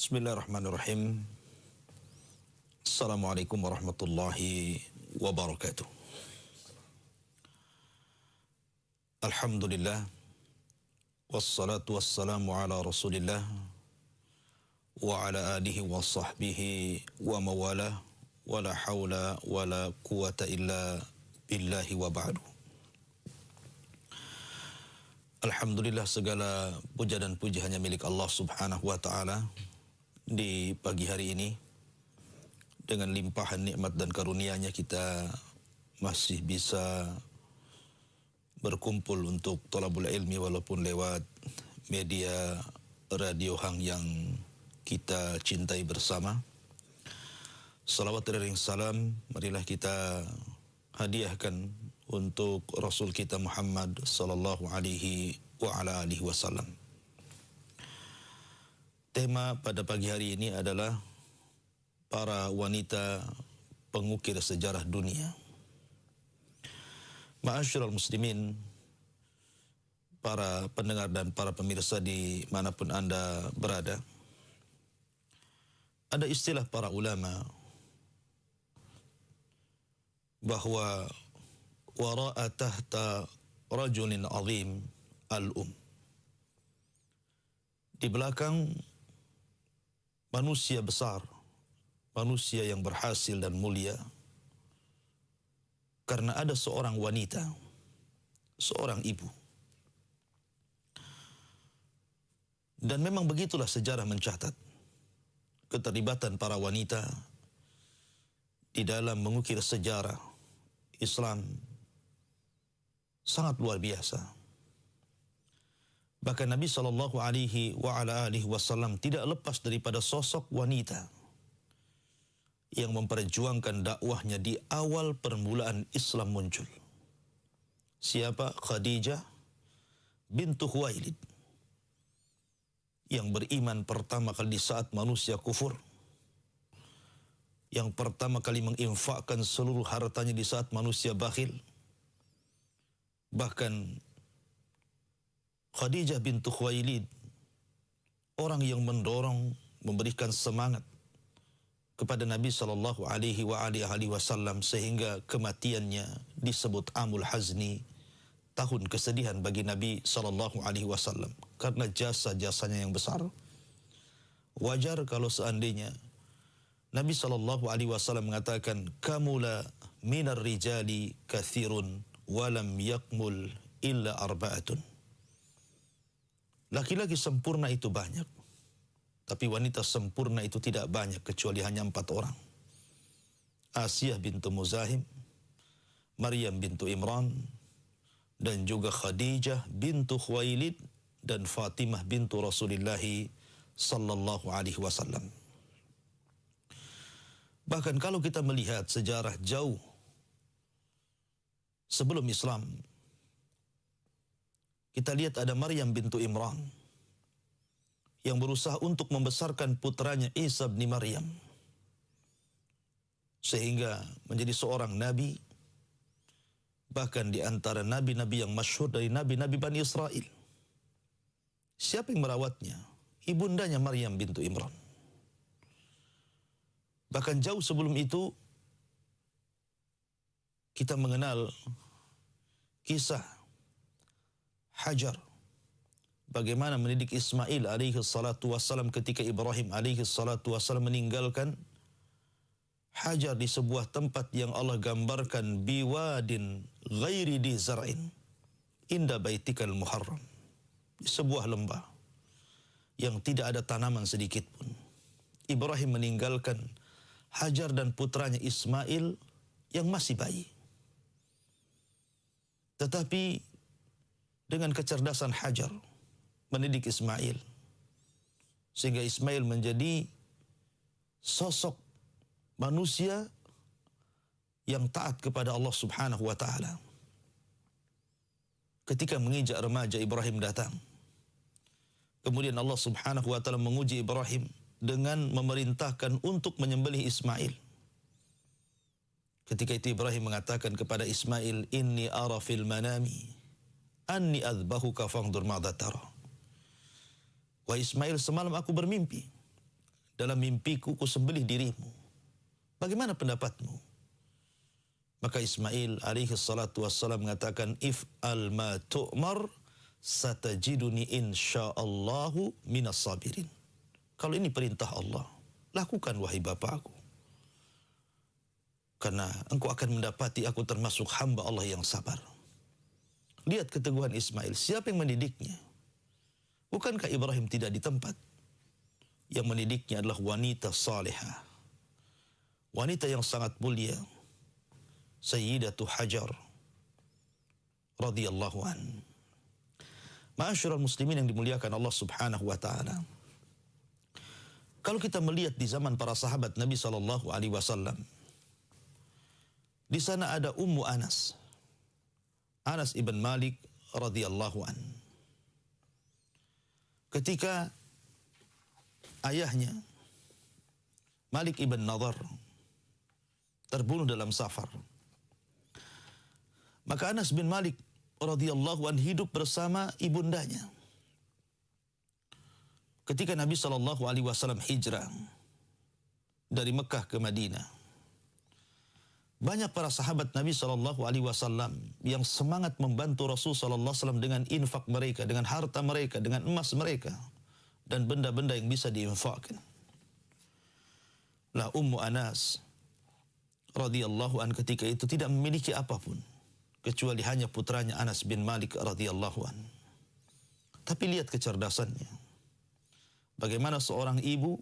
Bismillahirrahmanirrahim. Assalamualaikum warahmatullahi wabarakatuh. Alhamdulillah. Wassalatu wassalamu ala rasulillah. Wa ala alihi wa sahbihi wa mawala. Wa la hawla wa la quwata illa billahi wa ba'du. Alhamdulillah segala puja dan puji hanya milik Allah subhanahu wa ta'ala di pagi hari ini dengan limpahan nikmat dan karunia-Nya kita masih bisa berkumpul untuk tolabul ilmi walaupun lewat media radio hang yang kita cintai bersama. Salawat dan salam marilah kita hadiahkan untuk Rasul kita Muhammad sallallahu alaihi wa ala alihi wasallam. Tema pada pagi hari ini adalah para wanita pengukir sejarah dunia. Ma'asyiral muslimin, para pendengar dan para pemirsa di mana pun Anda berada. Ada istilah para ulama bahwa wara'a tahta rajulin azim al-um. Di belakang manusia besar, manusia yang berhasil dan mulia, karena ada seorang wanita, seorang ibu. Dan memang begitulah sejarah mencatat keterlibatan para wanita di dalam mengukir sejarah Islam sangat luar biasa. Bahkan Nabi sallallahu alaihi wasallam tidak lepas daripada sosok wanita yang memperjuangkan dakwahnya di awal permulaan Islam muncul. Siapa? Khadijah bintu Khuwailid yang beriman pertama kali di saat manusia kufur. Yang pertama kali menginfakkan seluruh hartanya di saat manusia bakhil Bahkan Khadijah bintu Khuwailid orang yang mendorong memberikan semangat kepada Nabi sallallahu alaihi wasallam sehingga kematiannya disebut Amul Hazni tahun kesedihan bagi Nabi sallallahu alaihi wasallam karena jasa-jasanya yang besar wajar kalau seandainya Nabi sallallahu alaihi wasallam mengatakan kamula minar rijali kathirun walam yakmul illa arba'atun. Laki-laki sempurna itu banyak. Tapi wanita sempurna itu tidak banyak kecuali hanya empat orang. Asiyah bintu Muzahim, Maryam bintu Imran, dan juga Khadijah bintu Khuwailid dan Fatimah bintu Rasulullah sallallahu alaihi wasallam. Bahkan kalau kita melihat sejarah jauh sebelum Islam. Kita lihat ada Maryam bintu Imran yang berusaha untuk membesarkan putranya Isa bin Maryam sehingga menjadi seorang nabi bahkan di antara nabi-nabi yang masyhur dari nabi-nabi Bani Israel. Siapa yang merawatnya? Ibundanya Maryam bintu Imran. Bahkan jauh sebelum itu kita mengenal kisah Hajar. Bagaimana mendidik Ismail alaihi salatu wassalam ketika Ibrahim alaihi salatu wassalam meninggalkan Hajar di sebuah tempat yang Allah gambarkan biwadin ghairi di zar'in inda baitikal muharram. Di sebuah lembah yang tidak ada tanaman sedikit pun. Ibrahim meninggalkan Hajar dan putranya Ismail yang masih bayi. Tetapi dengan kecerdasan Hajar mendidik Ismail sehingga Ismail menjadi sosok manusia yang taat kepada Allah Subhanahu wa taala. Ketika menginjak remaja Ibrahim datang. Kemudian Allah Subhanahu wa taala menguji Ibrahim dengan memerintahkan untuk menyembelih Ismail. Ketika itu Ibrahim mengatakan kepada Ismail, "Inni ara fil manami anni adzbahuka fangdur madza tara." Wah Ismail, semalam aku bermimpi. dalam mimpiku ku sembelih dirimu. Bagaimana pendapatmu? Maka Ismail alaihi salatu wassalam mengatakan, If al ma tu'mar satajiduni insyaallahu minas sabirin. Kalau ini perintah Allah, lakukan wahai bapakku. Karena engkau akan mendapati aku termasuk hamba Allah yang sabar. Lihat keteguhan Ismail, siapa yang mendidiknya? Bukankah Ibrahim tidak di tempat? Yang mendidiknya adalah wanita salihah. Wanita yang sangat mulia. Sayyidatu Hajar radhiyallahu an. Ma'asyiral muslimin yang dimuliakan Allah Subhanahu wa taala. Kalau kita melihat di zaman para sahabat Nabi sallallahu alaihi wasallam, di sana ada Ummu Anas. Anas ibn Malik radhiyallahu an. Ketika ayahnya Malik ibn Nadar terbunuh dalam safar. Maka Anas bin Malik radhiyallahu an hidup bersama ibundanya ketika Nabi Wasallam hijrah dari Mekah ke Madinah, banyak para sahabat Nabi Shallallahu Alaihi Wasallam yang semangat membantu Rasul Shallallahu Alaihi Wasallam dengan infak mereka, dengan harta mereka, dengan emas mereka, dan benda-benda yang bisa diinfakkan. Lah Ummu Anas radhiyallahu an ketika itu tidak memiliki apa pun kecuali hanya putranya Anas bin Malik radhiyallahu an. Tapi lihat kecerdasannya. Bagaimana seorang ibu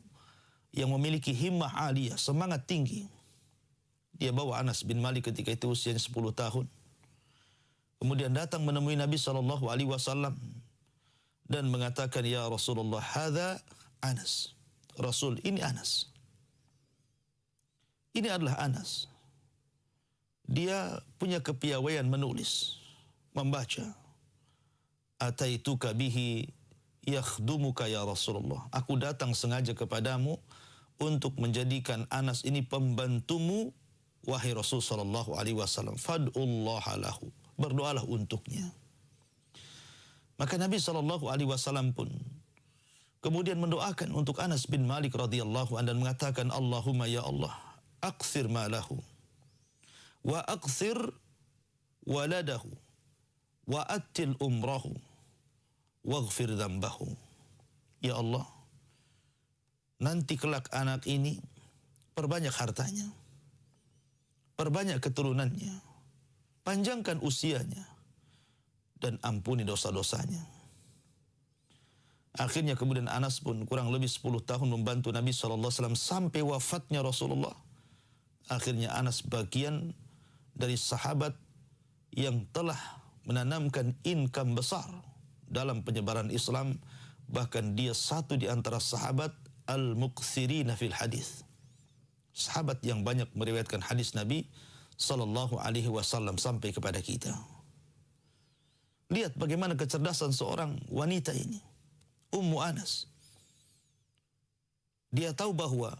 yang memiliki himmah aliyah, semangat tinggi. Dia bawa Anas bin Malik ketika itu usianya 10 tahun. Kemudian datang menemui Nabi Shallallahu Alaihi Wasallam dan mengatakan, Ya Rasulullah, hada Anas. Rasul, ini Anas. Ini adalah Anas. Dia punya kepiawaian menulis, membaca. Ataituka bihi yakhdumuka ya Rasulullah. Aku datang sengaja kepadamu untuk menjadikan Anas ini pembantumu wahai Rasul sallallahu alaihi wasallam. Fad'ullah lahu. Berdoalah untuknya. Maka Nabi sallallahu alaihi wasallam pun kemudian mendoakan untuk Anas bin Malik radhiyallahu anhu dan mengatakan Allahumma ya Allah, akthir malahu wa akthir waladahu wa atil umrahu waghfir dzambahu. Ya Allah, nanti kelak anak ini perbanyak hartanya. Perbanyak keturunannya. Panjangkan usianya dan ampuni dosa-dosanya. Akhirnya kemudian Anas pun kurang lebih 10 tahun membantu Nabi SAW sampai wafatnya Rasulullah. Akhirnya Anas bagian dari sahabat yang telah menanamkan income besar dalam penyebaran Islam bahkan dia satu di antara sahabat al-muqsirina fil hadis sahabat yang banyak meriwayatkan hadis Nabi sallallahu alaihi wasallam sampai kepada kita lihat bagaimana kecerdasan seorang wanita ini Ummu Anas dia tahu bahwa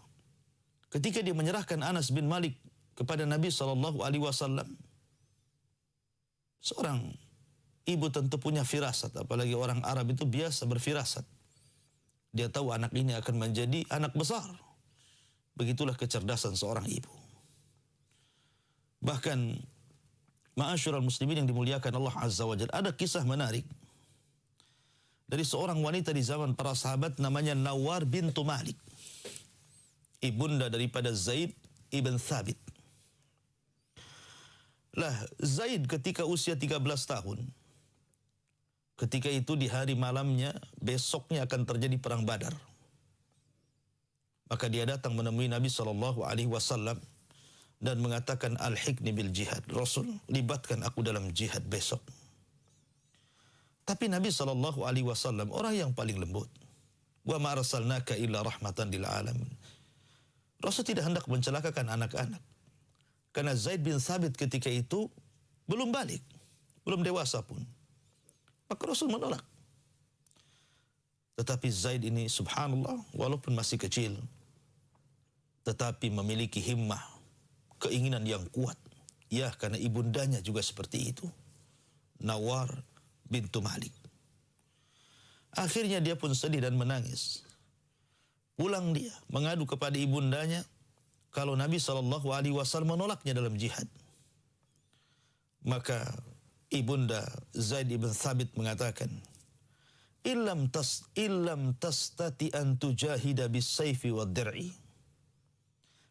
ketika dia menyerahkan Anas bin Malik kepada Nabi sallallahu alaihi wasallam seorang Ibu tentu punya firasat, apalagi orang Arab itu biasa berfirasat. Dia tahu anak ini akan menjadi anak besar. Begitulah kecerdasan seorang ibu. Bahkan ma'asyiral muslimin yang dimuliakan Allah Azza wa Jalla, ada kisah menarik dari seorang wanita di zaman para sahabat namanya Nawar bintu Malik. Ibunda daripada Zaid ibn Thabit. Lah Zaid ketika usia 13 tahun Ketika itu di hari malamnya, besoknya akan terjadi perang Badar. Maka dia datang menemui Nabi Shallallahu Alaihi Wasallam dan mengatakan al-hikni bil jihad. Rasul, libatkan aku dalam jihad besok. Tapi Nabi Shallallahu Alaihi Wasallam orang yang paling lembut. Wa ma arsalnaka illa rahmatan lil alamin. Rasul tidak hendak mencelakakan anak-anak. Karena Zaid bin Thabit ketika itu belum balik, belum dewasa pun. Maka Rasul menolak. Tetapi Zaid ini subhanallah walaupun masih kecil tetapi memiliki himmah, keinginan yang kuat. Ya, karena ibundanya juga seperti itu. Nawar bintu Malik. Akhirnya dia pun sedih dan menangis. Pulang dia mengadu kepada ibundanya kalau Nabi Wasallam menolaknya dalam jihad. Maka ibunda Zaid ibn Thabit mengatakan, "Illam tas illam tastati an tujahida bis sayfi wad dir'i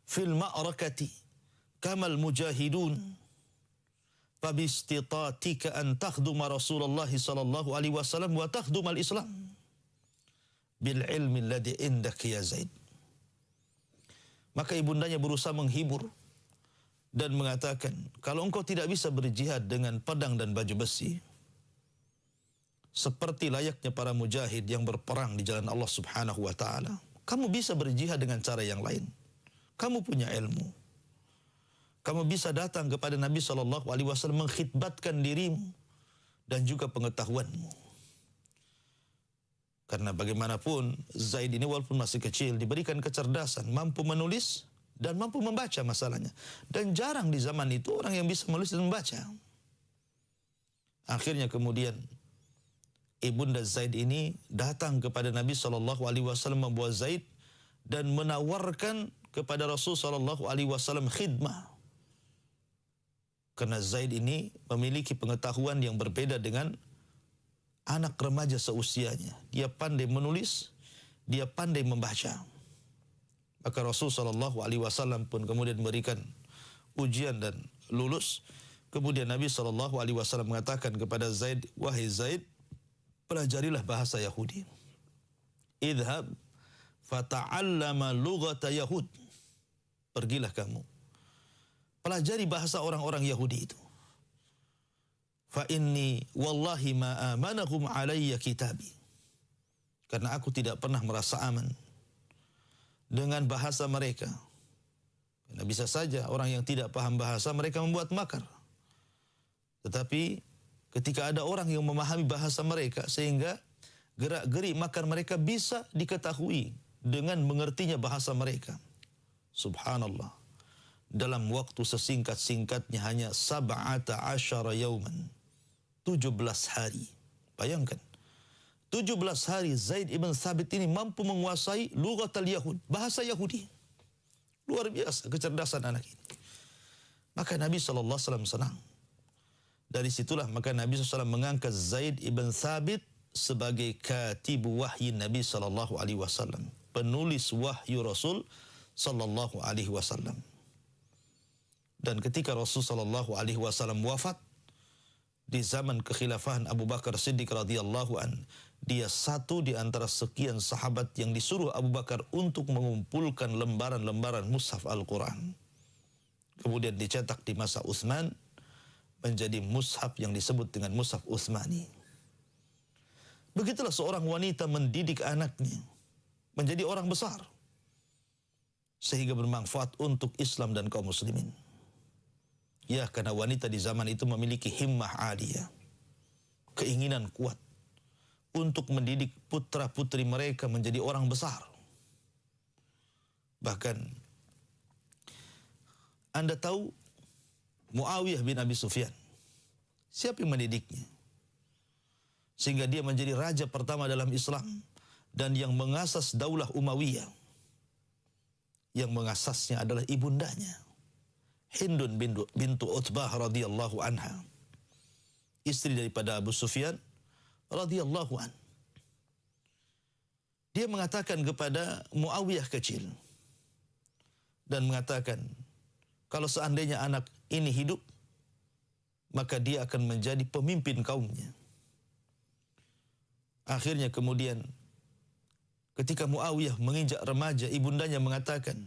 fil ma'rakati kamal mujahidun." fabistitatika an takhduma Rasulullah sallallahu alaihi wasallam wa takhduma al-Islam bil ilmi alladhi indak ya Zaid. Maka ibundanya berusaha menghibur dan mengatakan, kalau engkau tidak bisa berjihad dengan pedang dan baju besi, seperti layaknya para mujahid yang berperang di jalan Allah Subhanahu wa taala, kamu bisa berjihad dengan cara yang lain. Kamu punya ilmu. Kamu bisa datang kepada Nabi Shallallahu alaihi wasallam mengkhidbatkan dirimu dan juga pengetahuanmu. Karena bagaimanapun Zaid ini walaupun masih kecil diberikan kecerdasan, mampu menulis dan mampu membaca masalahnya. Dan jarang di zaman itu orang yang bisa menulis dan membaca. Akhirnya kemudian ibunda Zaid ini datang kepada Nabi Shallallahu Alaihi Wasallam membawa Zaid dan menawarkan kepada Rasul Shallallahu Alaihi Wasallam khidmah. Karena Zaid ini memiliki pengetahuan yang berbeda dengan anak remaja seusianya. Dia pandai menulis, dia pandai membaca. Maka Rasul Shallallahu Alaihi Wasallam pun kemudian memberikan ujian dan lulus. Kemudian Nabi Shallallahu Alaihi Wasallam mengatakan kepada Zaid, wahai Zaid, pelajarilah bahasa Yahudi. Idhab fata'allama lughata Yahud. Pergilah kamu. Pelajari bahasa orang-orang Yahudi itu fa inni wallahi ma amanahum alayya kitabi. Karena aku tidak pernah merasa aman dengan bahasa mereka. Karena bisa saja orang yang tidak paham bahasa mereka membuat makar. Tetapi ketika ada orang yang memahami bahasa mereka sehingga gerak-gerik makar mereka bisa diketahui dengan mengertinya bahasa mereka. Subhanallah. Dalam waktu sesingkat-singkatnya hanya sab'ata asyara yauman 17 hari. Bayangkan. 17 hari Zaid ibn Thabit ini mampu menguasai lugat al-Yahud, bahasa Yahudi. Luar biasa kecerdasan anak ini. Maka Nabi SAW senang. Dari situlah maka Nabi SAW mengangkat Zaid ibn Thabit sebagai katibu wahyi Nabi wasallam, penulis wahyu Rasul sallallahu alaihi wasallam. Dan ketika Rasul sallallahu alaihi wasallam wafat, di zaman kekhilafahan Abu Bakar Siddiq radhiyallahu an. Dia satu di antara sekian sahabat yang disuruh Abu Bakar untuk mengumpulkan lembaran-lembaran mushaf Al-Quran. Kemudian dicetak di masa Utsman menjadi mushaf yang disebut dengan mushaf Utsmani. Begitulah seorang wanita mendidik anaknya menjadi orang besar sehingga bermanfaat untuk Islam dan kaum muslimin. Ya, karena wanita di zaman itu memiliki himmah aliyah. Keinginan kuat untuk mendidik putra-putri mereka menjadi orang besar. Bahkan Anda tahu Muawiyah bin Abi Sufyan. Siapa yang mendidiknya? Sehingga dia menjadi raja pertama dalam Islam dan yang mengasas daulah Umayyah. Yang mengasasnya adalah ibundanya. Hindun bintu, bintu Utbah radhiyallahu anha. Istri daripada Abu Sufyan radhiyallahu an. Dia mengatakan kepada Muawiyah kecil dan mengatakan kalau seandainya anak ini hidup maka dia akan menjadi pemimpin kaumnya. Akhirnya kemudian ketika Muawiyah menginjak remaja ibundanya mengatakan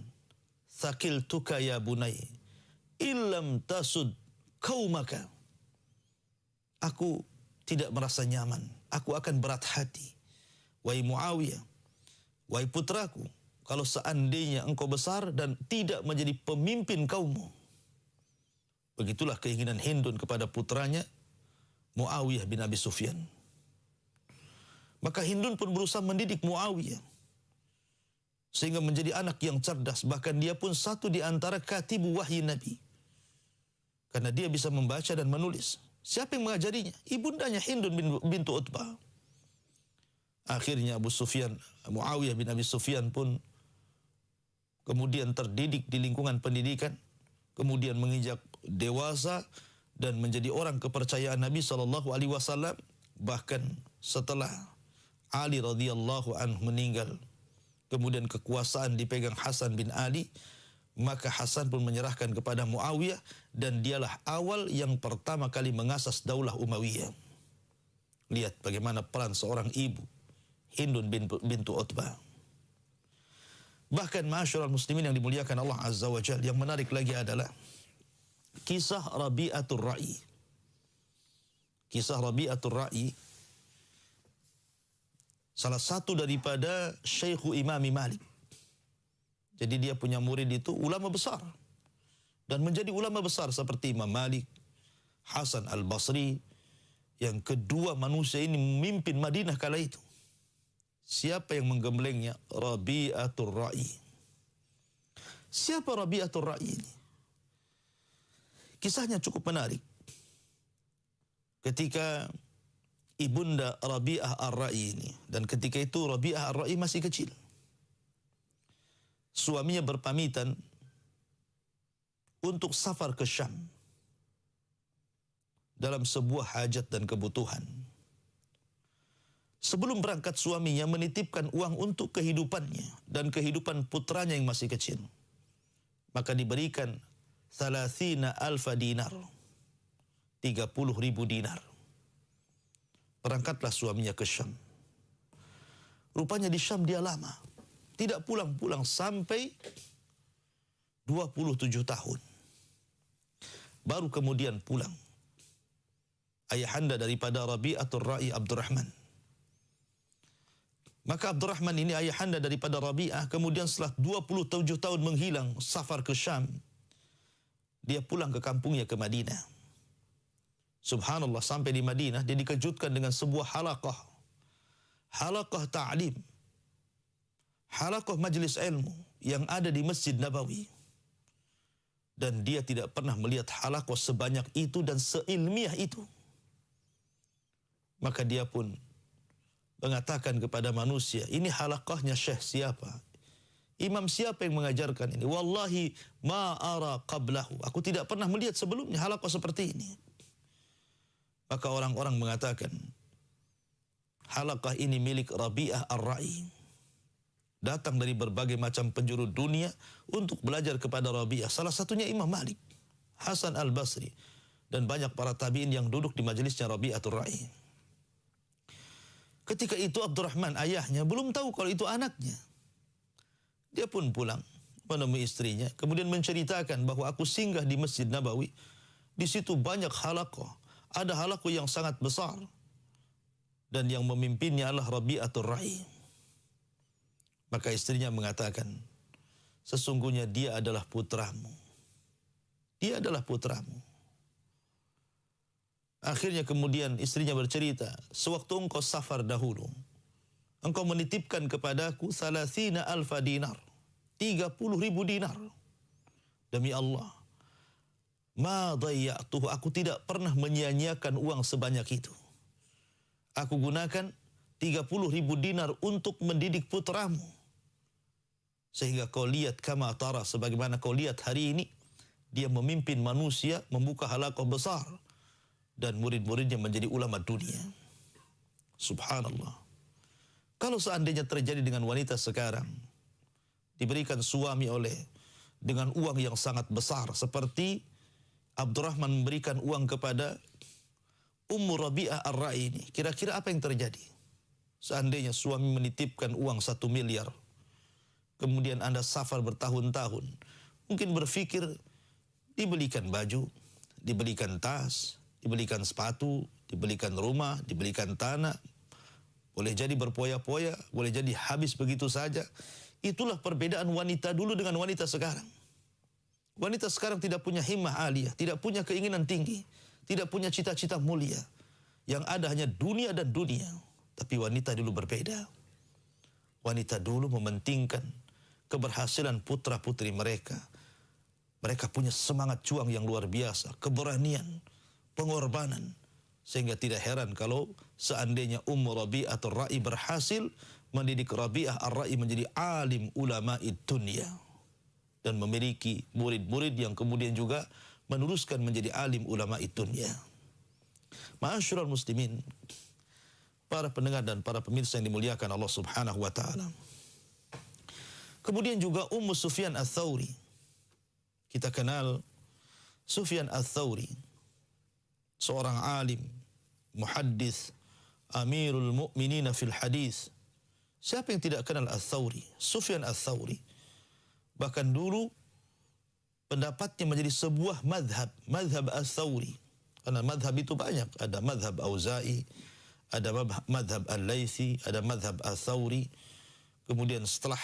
Sakil tuka ya bunai illam tasud kaumaka. Aku tidak merasa nyaman. Aku akan berat hati. Wahai Muawiyah, wahai putraku, kalau seandainya engkau besar dan tidak menjadi pemimpin kaummu. Begitulah keinginan Hindun kepada putranya Muawiyah bin Abi Sufyan. Maka Hindun pun berusaha mendidik Muawiyah sehingga menjadi anak yang cerdas bahkan dia pun satu di antara katibu wahyu Nabi karena dia bisa membaca dan menulis. Siapa yang mengajarinya? Ibundanya Hindun bin, bintu Utbah. Akhirnya Abu Sufyan, Muawiyah bin Abi Sufyan pun kemudian terdidik di lingkungan pendidikan, kemudian menginjak dewasa dan menjadi orang kepercayaan Nabi Wasallam. Bahkan setelah Ali radhiyallahu anhu meninggal, kemudian kekuasaan dipegang Hasan bin Ali, maka Hasan pun menyerahkan kepada Muawiyah dan dialah awal yang pertama kali mengasas daulah Umayyah. Lihat bagaimana peran seorang ibu, Hindun bin, bintu Utbah. Bahkan masyarakat muslimin yang dimuliakan Allah Azza wa Jal, yang menarik lagi adalah kisah Rabi'atul Ra'i. Kisah Rabi'atul Ra'i salah satu daripada Syekhu Imami Malik. Jadi dia punya murid itu ulama besar. Dan menjadi ulama besar seperti Imam Malik, Hasan Al-Basri, yang kedua manusia ini memimpin Madinah kala itu. Siapa yang menggemblengnya? Rabi'atul Ra'i. Siapa Rabi'atul Ra'i ini? Kisahnya cukup menarik. Ketika ibunda Rabi'ah Ar-Ra'i ini. Dan ketika itu Rabi'ah Ar-Ra'i masih kecil. Suaminya berpamitan untuk safar ke Syam. Dalam sebuah hajat dan kebutuhan. Sebelum berangkat suaminya menitipkan uang untuk kehidupannya dan kehidupan putranya yang masih kecil. Maka diberikan Thalathina alfa dinar. 30 ribu dinar. Berangkatlah suaminya ke Syam. Rupanya di Syam dia lama. Tidak pulang-pulang sampai 27 tahun. Baru kemudian pulang. Ayahanda daripada Rabi'atul Ra'i Abdurrahman. Maka Abdurrahman ini ayahanda daripada Rabi'ah. Kemudian setelah 27 tahun menghilang safar ke Syam dia pulang ke kampungnya ke Madinah. Subhanallah sampai di Madinah dia dikejutkan dengan sebuah halaqah. Halaqah ta'lim. Halaqah majlis ilmu yang ada di Masjid Nabawi. Dan dia tidak pernah melihat halaqah sebanyak itu dan seilmiah itu. Maka dia pun mengatakan kepada manusia, ini halaqahnya syekh siapa? Imam siapa yang mengajarkan ini? Wallahi ma ara qablahu. Aku tidak pernah melihat sebelumnya halaqah seperti ini. Maka orang-orang mengatakan, halaqah ini milik Rabi'ah Ar-Ra'i. Datang dari berbagai macam penjuru dunia untuk belajar kepada Rabi'ah. Salah satunya Imam Malik, Hasan Al-Basri, dan banyak para tabi'in yang duduk di majelisnya Rabi'atul Ra'i. Ketika itu Abdurrahman ayahnya belum tahu kalau itu anaknya. Dia pun pulang menemui istrinya, kemudian menceritakan bahwa aku singgah di Masjid Nabawi. Di situ banyak halakoh. Ada halakoh yang sangat besar. Dan yang memimpinnya adalah Rabi'atul Ra'i. Maka istrinya mengatakan, sesungguhnya dia adalah putramu. Dia adalah putramu. Akhirnya kemudian istrinya bercerita, sewaktu engkau safar dahulu, engkau menitipkan kepadaku salasina alfa dinar. 30 ribu dinar. Demi Allah. Ma dayya'tuhu. Aku tidak pernah menyia-nyiakan uang sebanyak itu. Aku gunakan 30 ribu dinar untuk mendidik putramu. Sehingga kau lihat kama tara sebagaimana kau lihat hari ini. Dia memimpin manusia, membuka halakoh besar. Dan murid-muridnya menjadi ulama dunia. Subhanallah. Kalau seandainya terjadi dengan wanita sekarang, diberikan suami oleh dengan uang yang sangat besar seperti Abdurrahman memberikan uang kepada Ummu Rabi'ah Ar-Ra'i ini. Kira-kira apa yang terjadi? Seandainya suami menitipkan uang satu miliar, kemudian Anda safar bertahun-tahun, mungkin berpikir dibelikan baju, dibelikan tas, dibelikan sepatu, dibelikan rumah, dibelikan tanah, boleh jadi berpoya-poya, boleh jadi habis begitu saja. Itulah perbedaan wanita dulu dengan wanita sekarang. Wanita sekarang tidak punya himmah aliyah, tidak punya keinginan tinggi, tidak punya cita-cita mulia. Yang ada hanya dunia dan dunia. Tapi wanita dulu berbeda. Wanita dulu mementingkan keberhasilan putra-putri mereka. Mereka punya semangat juang yang luar biasa, keberanian, pengorbanan, sehingga tidak heran kalau seandainya Ummu Rabi'ah atau Ra'i berhasil mendidik Rabi'ah Ar-Ra'i menjadi alim ulama dunia. Dan memiliki murid-murid yang kemudian juga meneruskan menjadi alim ulama dunia. Ma'asyiral muslimin, para pendengar dan para pemirsa yang dimuliakan Allah Subhanahu wa taala. Kemudian juga Ummu Sufyan Ats-Tsauri. Kita kenal Sufyan Ats-Tsauri, seorang alim, muhaddis, amirul mu'minin fil hadis. Siapa yang tidak kenal Ats-Tsauri? Sufyan Ats-Tsauri. Bahkan dulu pendapatnya menjadi sebuah madhab, madhab Ats-Tsauri. Karena madhab itu banyak, ada madhab Auza'i, ada madhab Al-Laythi, ada madhab Ats-Tsauri. Kemudian setelah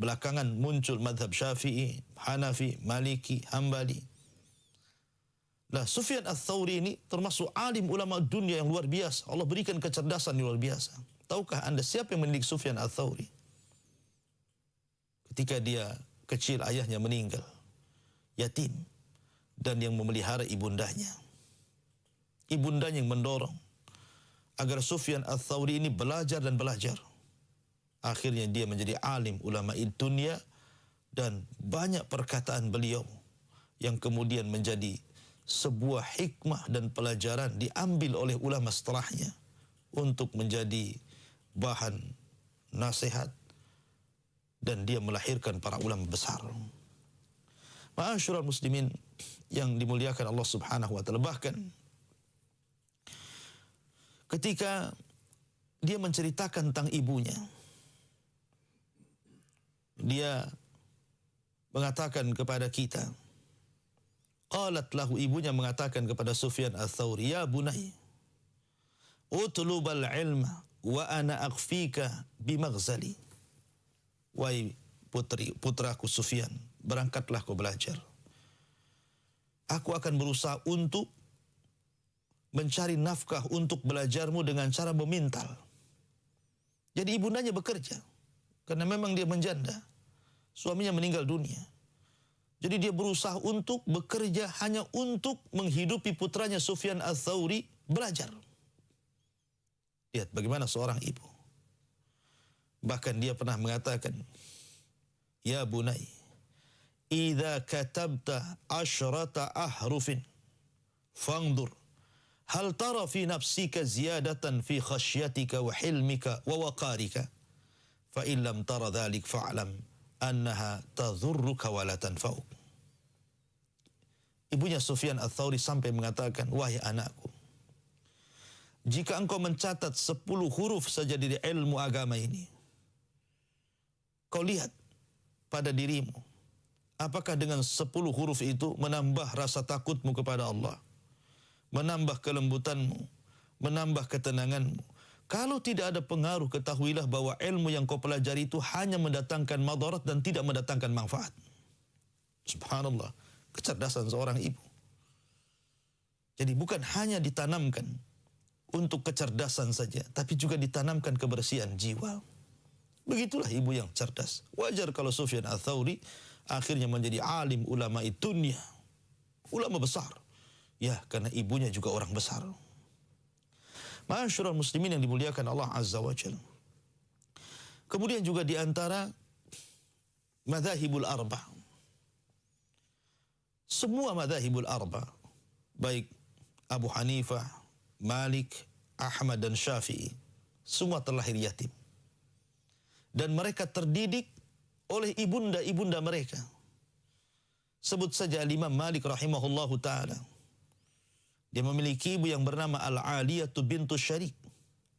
Belakangan muncul madhab syafi'i, Hanafi, Maliki, Hambali. Nah, Sufyan al-Thawri ini termasuk alim ulama dunia yang luar biasa. Allah berikan kecerdasan yang luar biasa. Tahukah anda siapa yang mendidik Sufyan al-Thawri? Ketika dia kecil ayahnya meninggal. Yatim. Dan yang memelihara ibundanya. Ibundanya yang mendorong. Agar Sufyan al-Thawri ini belajar dan belajar. Akhirnya dia menjadi alim ulama dunia dan banyak perkataan beliau yang kemudian menjadi sebuah hikmah dan pelajaran diambil oleh ulama setelahnya untuk menjadi bahan nasihat dan dia melahirkan para ulama besar. Ma'asyiral muslimin yang dimuliakan Allah Subhanahu wa taala bahkan ketika dia menceritakan tentang ibunya dia mengatakan kepada kita qalat lahu ibunya mengatakan kepada Sufyan ats-Tsauri ya bunai utlubal ilma wa ana akhfika bimaghzali wahai putri putraku Sufyan berangkatlah kau belajar aku akan berusaha untuk mencari nafkah untuk belajarmu dengan cara memintal jadi ibundanya bekerja karena memang dia menjanda suaminya meninggal dunia. Jadi dia berusaha untuk bekerja hanya untuk menghidupi putranya Sufyan al-Thawri belajar. Lihat bagaimana seorang ibu. Bahkan dia pernah mengatakan, Ya bunai, Iza katabta ashrata ahrufin, fangdur, hal tara fi nafsika ziyadatan fi khasyatika wa hilmika wa waqarika, fa illam tara dhalik fa'lam annaha tadhurruka wa la tanfa'uk. Ibunya Sufyan Ats-Tsauri sampai mengatakan, "Wahai anakku, jika engkau mencatat sepuluh huruf saja dari ilmu agama ini, kau lihat pada dirimu, apakah dengan sepuluh huruf itu menambah rasa takutmu kepada Allah, menambah kelembutanmu, menambah ketenanganmu, kalau tidak ada pengaruh, ketahuilah bahwa ilmu yang kau pelajari itu hanya mendatangkan madarat dan tidak mendatangkan manfaat. Subhanallah, kecerdasan seorang ibu. Jadi bukan hanya ditanamkan untuk kecerdasan saja, tapi juga ditanamkan kebersihan jiwa. Begitulah ibu yang cerdas. Wajar kalau Sufyan al-Thawri akhirnya menjadi alim ulama dunia. Ulama besar. Ya, karena ibunya juga orang besar. Masyurul muslimin yang dimuliakan Allah Azza wa Jal. Kemudian juga di antara madhahibul arba. Semua madhahibul arba, baik Abu Hanifah, Malik, Ahmad dan Syafi'i, semua terlahir yatim. Dan mereka terdidik oleh ibunda-ibunda mereka. Sebut saja Imam Malik rahimahullahu taala dia memiliki ibu yang bernama Al-Aliyatu bintu Syarik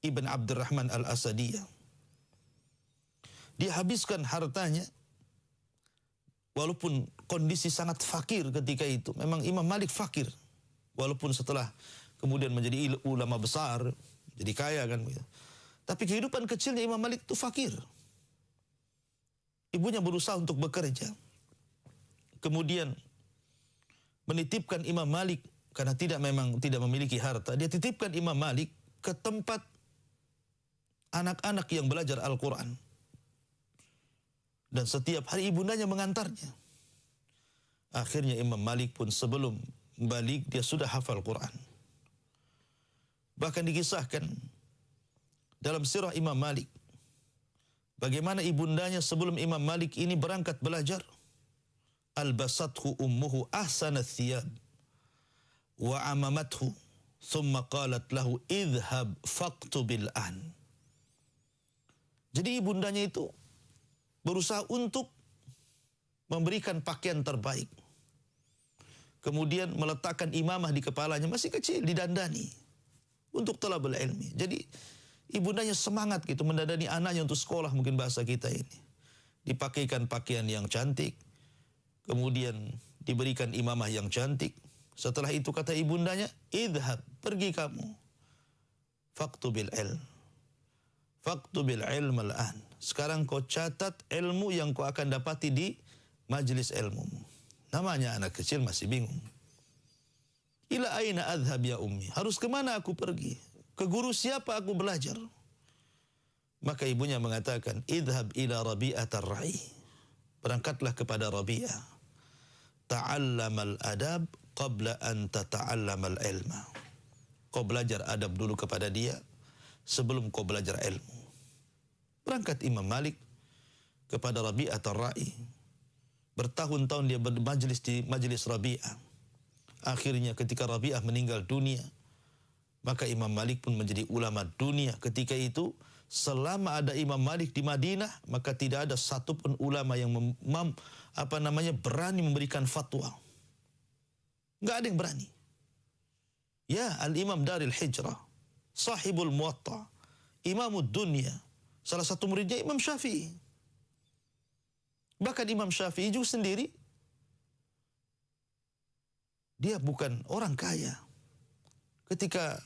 Ibn Abdurrahman Al-Asadiyah. Dia habiskan hartanya walaupun kondisi sangat fakir ketika itu. Memang Imam Malik fakir. Walaupun setelah kemudian menjadi ulama besar, jadi kaya kan. Tapi kehidupan kecilnya Imam Malik itu fakir. Ibunya berusaha untuk bekerja. Kemudian menitipkan Imam Malik karena tidak memang tidak memiliki harta, dia titipkan Imam Malik ke tempat anak-anak yang belajar Al-Quran. Dan setiap hari ibundanya mengantarnya. Akhirnya Imam Malik pun sebelum balik dia sudah hafal Quran. Bahkan dikisahkan dalam sirah Imam Malik bagaimana ibundanya sebelum Imam Malik ini berangkat belajar albasathu ummuhu ahsana thiyab wa amamathu thumma qalat lahu idhhab faqtubil an. Jadi ibundanya itu berusaha untuk memberikan pakaian terbaik. Kemudian meletakkan imamah di kepalanya masih kecil didandani untuk telah ilmi. Jadi ibundanya semangat gitu mendandani anaknya untuk sekolah mungkin bahasa kita ini. Dipakaikan pakaian yang cantik, kemudian diberikan imamah yang cantik, setelah itu kata ibundanya, idhab, pergi kamu. Faktu bil ilm. Faktu bil ilm al-an. Sekarang kau catat ilmu yang kau akan dapati di majlis ilmu. Namanya anak kecil masih bingung. Ila aina adhab ya ummi. Harus ke mana aku pergi? Ke guru siapa aku belajar? Maka ibunya mengatakan, idhab ila rabi'at ar-ra'i. Berangkatlah kepada Rabi'ah. Ta'allamal adab qabla an tata'allamal ilma. Kau belajar adab dulu kepada dia sebelum kau belajar ilmu. Berangkat Imam Malik kepada Rabi'ah Ar-Ra'i. Bertahun-tahun dia bermajlis di majlis Rabi'ah. Akhirnya ketika Rabi'ah meninggal dunia, maka Imam Malik pun menjadi ulama dunia. Ketika itu, selama ada Imam Malik di Madinah, maka tidak ada satupun ulama yang mem, apa namanya berani memberikan fatwa Enggak ada yang berani. Ya, Al-Imam Daril Hijrah, sahibul muwatta, imamud dunia, salah satu muridnya Imam Syafi'i. Bahkan Imam Syafi'i juga sendiri, dia bukan orang kaya. Ketika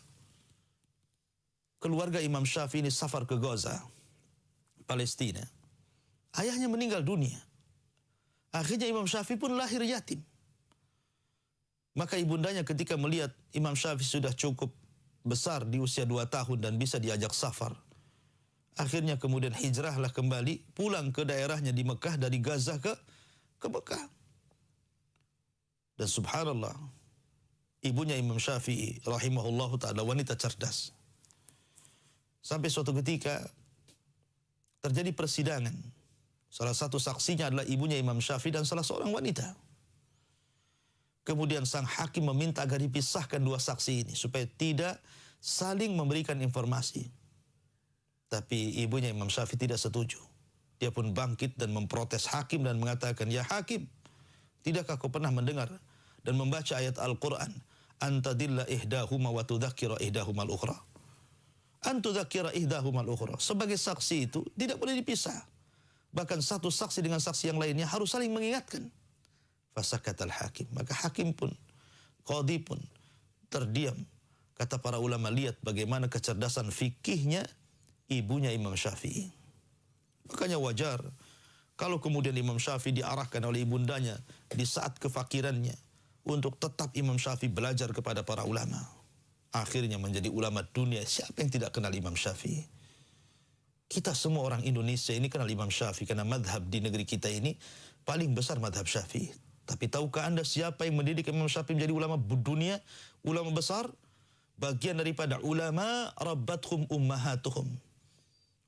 keluarga Imam Syafi'i ini safar ke Gaza, Palestina, ayahnya meninggal dunia. Akhirnya Imam Syafi'i pun lahir yatim. Maka ibundanya ketika melihat Imam Syafi'i sudah cukup besar di usia dua tahun dan bisa diajak safar. Akhirnya kemudian hijrahlah kembali pulang ke daerahnya di Mekah dari Gaza ke ke Mekah. Dan subhanallah, ibunya Imam Syafi'i rahimahullah ta'ala wanita cerdas. Sampai suatu ketika terjadi persidangan. Salah satu saksinya adalah ibunya Imam Syafi'i dan salah seorang wanita. Kemudian sang hakim meminta agar dipisahkan dua saksi ini supaya tidak saling memberikan informasi. Tapi ibunya Imam Syafi'i tidak setuju. Dia pun bangkit dan memprotes hakim dan mengatakan, Ya hakim, tidakkah kau pernah mendengar dan membaca ayat Al-Quran? Antadilla ihdahuma wa tudhakira ihdahuma al-ukhra. Antudhakira ihdahuma al-ukhra. Sebagai saksi itu tidak boleh dipisah. Bahkan satu saksi dengan saksi yang lainnya harus saling mengingatkan. Fasakat al-hakim. Maka hakim pun, qadi pun terdiam. Kata para ulama, lihat bagaimana kecerdasan fikihnya ibunya Imam Syafi'i. Makanya wajar kalau kemudian Imam Syafi'i diarahkan oleh ibundanya di saat kefakirannya untuk tetap Imam Syafi'i belajar kepada para ulama. Akhirnya menjadi ulama dunia. Siapa yang tidak kenal Imam Syafi'i? Kita semua orang Indonesia ini kenal Imam Syafi'i karena madhab di negeri kita ini paling besar madhab Syafi'i. Tapi tahukah anda siapa yang mendidik Imam Syafi'i menjadi ulama dunia, ulama besar? Bagian daripada ulama rabbathum ummahatuhum.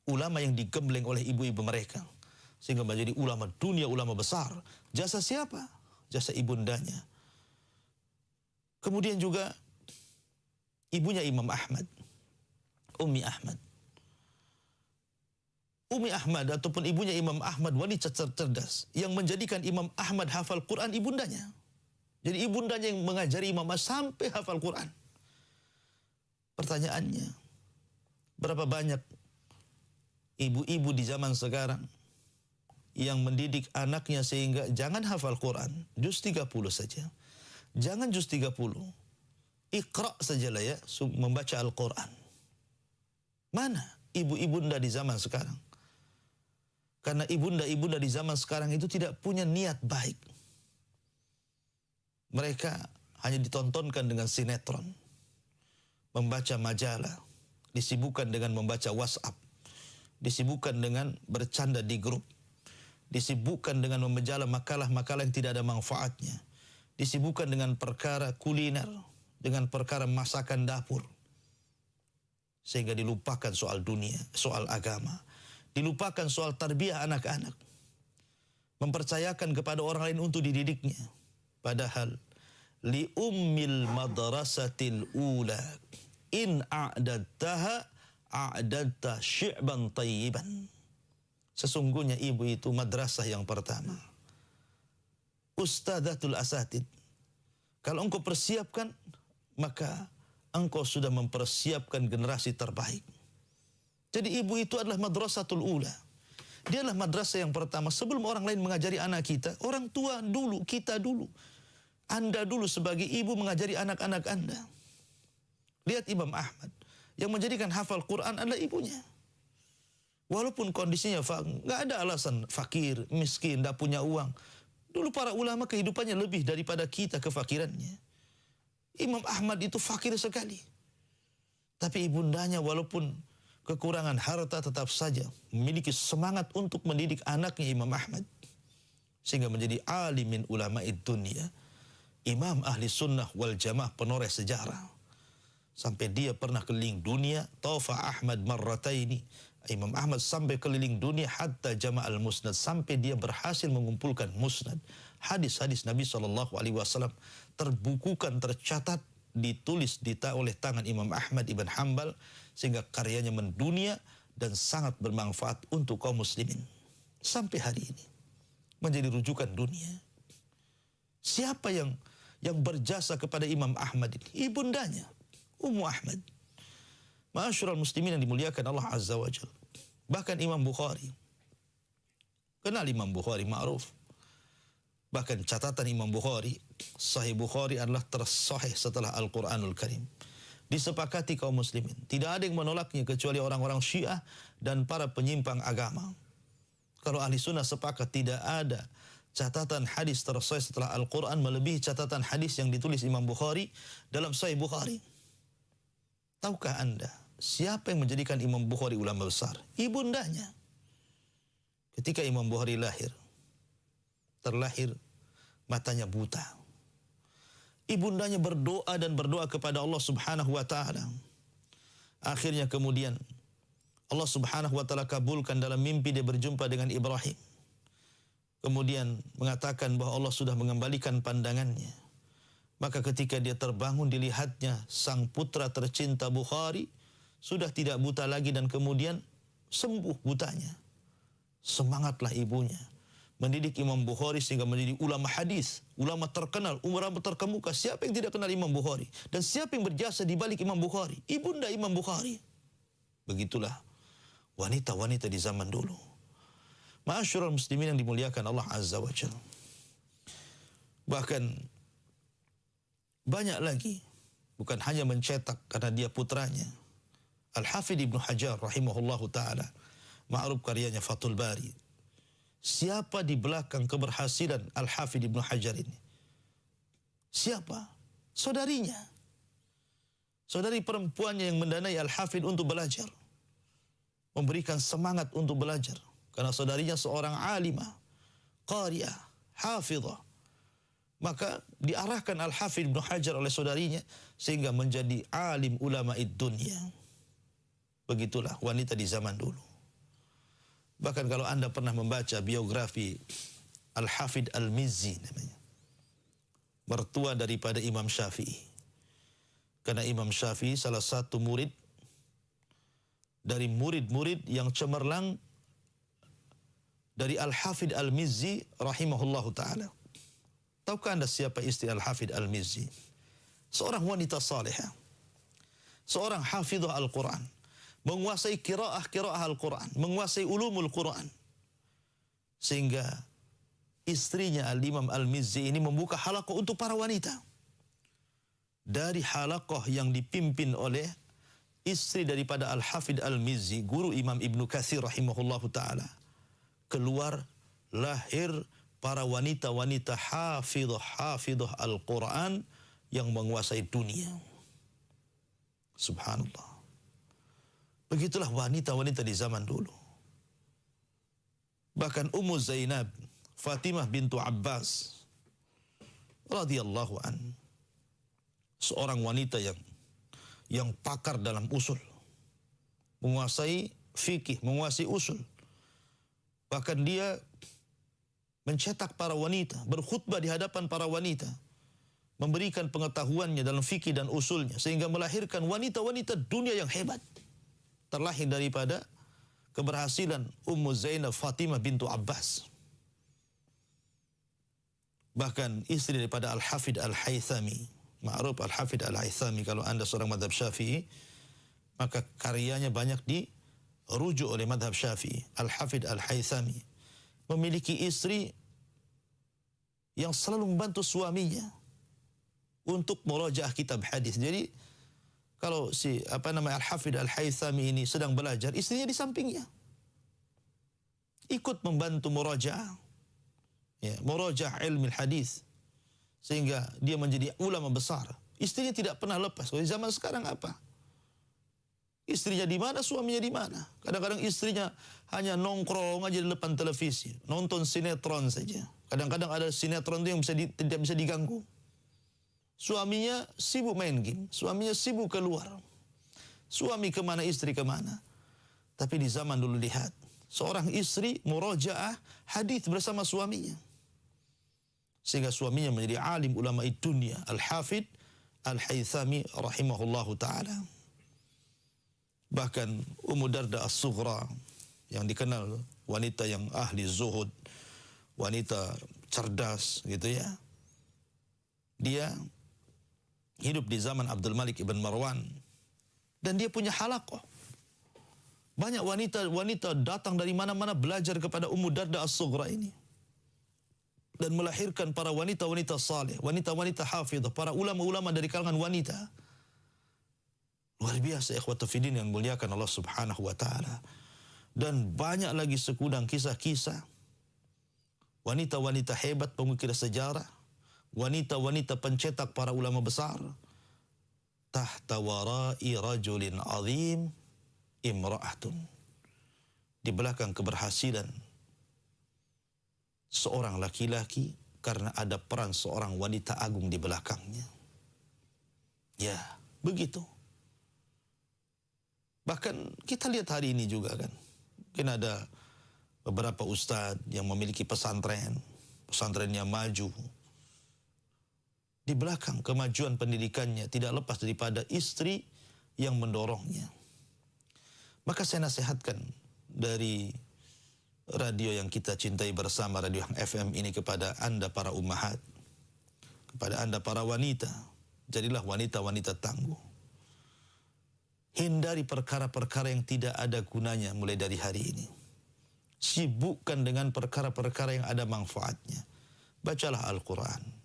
Ulama yang digembleng oleh ibu-ibu mereka. Sehingga menjadi ulama dunia, ulama besar. Jasa siapa? Jasa ibundanya. Kemudian juga ibunya Imam Ahmad. Umi Ahmad. Umi Ahmad ataupun ibunya Imam Ahmad wanita cerdas yang menjadikan Imam Ahmad hafal Quran ibundanya. Jadi ibundanya yang mengajari Imam Ahmad sampai hafal Quran. Pertanyaannya, berapa banyak ibu-ibu di zaman sekarang yang mendidik anaknya sehingga jangan hafal Quran, juz 30 saja. Jangan juz 30. Iqra sajalah ya, membaca Al-Quran. Mana ibu-ibunda di zaman sekarang? Karena ibunda-ibunda di zaman sekarang itu tidak punya niat baik. Mereka hanya ditontonkan dengan sinetron. Membaca majalah. Disibukkan dengan membaca WhatsApp. Disibukkan dengan bercanda di grup. Disibukkan dengan membaca makalah-makalah yang tidak ada manfaatnya. Disibukkan dengan perkara kuliner. Dengan perkara masakan dapur. Sehingga dilupakan soal dunia, soal agama dilupakan soal tarbiyah anak-anak. mempercayakan kepada orang lain untuk dididiknya. Padahal li ummil madrasatil ula in a'dadtaha a'dadta syi'ban tayyiban. Sesungguhnya ibu itu madrasah yang pertama. Ustadatul asatid. Kalau engkau persiapkan, maka engkau sudah mempersiapkan generasi terbaik. Jadi ibu itu adalah madrasatul ula. Dia adalah madrasah yang pertama. Sebelum orang lain mengajari anak kita, orang tua dulu, kita dulu. Anda dulu sebagai ibu mengajari anak-anak Anda. Lihat Imam Ahmad. Yang menjadikan hafal Quran adalah ibunya. Walaupun kondisinya nggak ada alasan fakir, miskin, tidak punya uang. Dulu para ulama kehidupannya lebih daripada kita kefakirannya. Imam Ahmad itu fakir sekali. Tapi ibundanya walaupun kekurangan harta tetap saja memiliki semangat untuk mendidik anaknya Imam Ahmad. Sehingga menjadi alimin ulama dunia. Imam ahli sunnah wal jamaah penoreh sejarah. Sampai dia pernah keliling dunia, Taufa Ahmad marrataini. Imam Ahmad sampai keliling dunia hatta jama'al musnad. Sampai dia berhasil mengumpulkan musnad. Hadis-hadis Nabi SAW terbukukan, tercatat, ditulis dita oleh tangan Imam Ahmad ibn Hambal. Sehingga karyanya mendunia dan sangat bermanfaat untuk kaum muslimin. Sampai hari ini. Menjadi rujukan dunia. Siapa yang yang berjasa kepada Imam Ahmad ini? Ibundanya. Ummu Ahmad. Ma'asyiral muslimin yang dimuliakan Allah Azza wa Jal. Bahkan Imam Bukhari. Kenal Imam Bukhari, ma'ruf. Bahkan catatan Imam Bukhari, Sahih Bukhari adalah tersahih setelah Al-Quranul Karim. Disepakati kaum muslimin. Tidak ada yang menolaknya kecuali orang-orang syiah dan para penyimpang agama. Kalau ahli sunnah sepakat tidak ada catatan hadis tersahih setelah Al-Quran melebihi catatan hadis yang ditulis Imam Bukhari dalam Sahih Bukhari. Tahukah anda siapa yang menjadikan Imam Bukhari ulama besar? Ibundanya. Ketika Imam Bukhari lahir, terlahir matanya buta. Ibundanya berdoa dan berdoa kepada Allah Subhanahu wa taala. Akhirnya kemudian Allah Subhanahu wa taala kabulkan dalam mimpi dia berjumpa dengan Ibrahim. Kemudian mengatakan bahwa Allah sudah mengembalikan pandangannya maka ketika dia terbangun dilihatnya sang putra tercinta Bukhari sudah tidak buta lagi dan kemudian sembuh butanya. Semangatlah ibunya mendidik Imam Bukhari sehingga menjadi ulama hadis, ulama terkenal, ulama terkemuka. Siapa yang tidak kenal Imam Bukhari? Dan siapa yang berjasa di balik Imam Bukhari? Ibunda Imam Bukhari. Begitulah wanita-wanita di zaman dulu. Ma'asyiral muslimin yang dimuliakan Allah Azza wa Jalla. Bahkan banyak lagi. Bukan hanya mencetak karena dia putranya. Al-Hafidh Ibnu Hajar rahimahullahu ta'ala. Ma'ruf karyanya Fathul Bari. Siapa di belakang keberhasilan Al-Hafidh Ibnu Hajar ini? Siapa? Saudarinya. Saudari perempuannya yang mendanai Al-Hafidh untuk belajar. Memberikan semangat untuk belajar. Karena saudarinya seorang alimah, qariah, hafizah, maka diarahkan Al-Hafidh Ibn Hajar oleh saudarinya sehingga menjadi alim ulama dunia. Begitulah wanita di zaman dulu. Bahkan kalau anda pernah membaca biografi Al-Hafidh Al-Mizzi namanya. Mertua daripada Imam Syafi'i. Karena Imam Syafi'i salah satu murid dari murid-murid yang cemerlang dari Al-Hafidh Al-Mizzi rahimahullahu ta'ala. Tahukah anda siapa istri Al-Hafidh Al-Mizzi? Seorang wanita salihah. Seorang hafidhah Al-Quran. Menguasai kiraah-kiraah Al-Quran. Menguasai ulumul Quran. Sehingga istrinya Al-Imam Al-Mizzi ini membuka halakoh untuk para wanita. Dari halakoh yang dipimpin oleh istri daripada Al-Hafidh Al-Mizzi, guru Imam Ibn Kathir rahimahullahu ta'ala. Keluar lahir para wanita-wanita hafidh-hafidh Al-Quran yang menguasai dunia. Subhanallah. Begitulah wanita-wanita di zaman dulu. Bahkan Ummu Zainab, Fatimah bintu Abbas, radhiyallahu an, seorang wanita yang yang pakar dalam usul, menguasai fikih, menguasai usul. Bahkan dia mencetak para wanita, berkhutbah di hadapan para wanita, memberikan pengetahuannya dalam fikih dan usulnya sehingga melahirkan wanita-wanita dunia yang hebat. Terlahir daripada keberhasilan Ummu Zainab Fatimah bintu Abbas. Bahkan istri daripada Al-Hafid Al-Haythami, Ma'ruf Al-Hafid Al-Haythami kalau Anda seorang madhab Syafi'i, maka karyanya banyak dirujuk oleh madhab Syafi'i. Al-Hafid Al-Haythami memiliki istri yang selalu membantu suaminya untuk merajaah kitab hadis. Jadi kalau si apa namanya Al-Hafid Al-Haythami ini sedang belajar, istrinya di sampingnya. Ikut membantu murajaah. Ya, murajaah ilmu hadis. Sehingga dia menjadi ulama besar. Istrinya tidak pernah lepas. Kalau zaman sekarang apa? Istrinya di mana, suaminya di mana. Kadang-kadang istrinya hanya nongkrong aja di depan televisi, nonton sinetron saja. Kadang-kadang ada sinetron itu yang bisa di, tidak bisa diganggu. Suaminya sibuk main game, suaminya sibuk keluar. Suami ke mana, istri ke mana. Tapi di zaman dulu lihat, seorang istri murojaah hadis bersama suaminya. Sehingga suaminya menjadi alim ulama dunia, Al-Hafid Al-Haythami rahimahullahu ta'ala. Bahkan Ummu Darda As-Sughra yang dikenal wanita yang ahli zuhud, wanita cerdas gitu ya. Dia hidup di zaman Abdul Malik ibn Marwan dan dia punya halakoh. Banyak wanita-wanita datang dari mana-mana belajar kepada Ummu Darda As-Sughra ini. Dan melahirkan para wanita-wanita saleh, wanita-wanita hafidh, para ulama-ulama dari kalangan wanita Luar biasa ikhwata fidin yang muliakan Allah subhanahu wa ta'ala. Dan banyak lagi sekudang kisah-kisah. Wanita-wanita hebat pengukir sejarah. Wanita-wanita pencetak para ulama besar. Tahta warai rajulin azim imra'atun. Di belakang keberhasilan seorang laki-laki karena ada peran seorang wanita agung di belakangnya. Ya, begitu. Bahkan kita lihat hari ini juga kan. Mungkin ada beberapa ustadz yang memiliki pesantren. Pesantrennya maju. Di belakang kemajuan pendidikannya tidak lepas daripada istri yang mendorongnya. Maka saya nasihatkan dari radio yang kita cintai bersama, radio yang FM ini kepada anda para ummahat. Kepada anda para wanita. Jadilah wanita-wanita tangguh Hindari perkara-perkara yang tidak ada gunanya mulai dari hari ini. Sibukkan dengan perkara-perkara yang ada manfaatnya. Bacalah Al-Quran.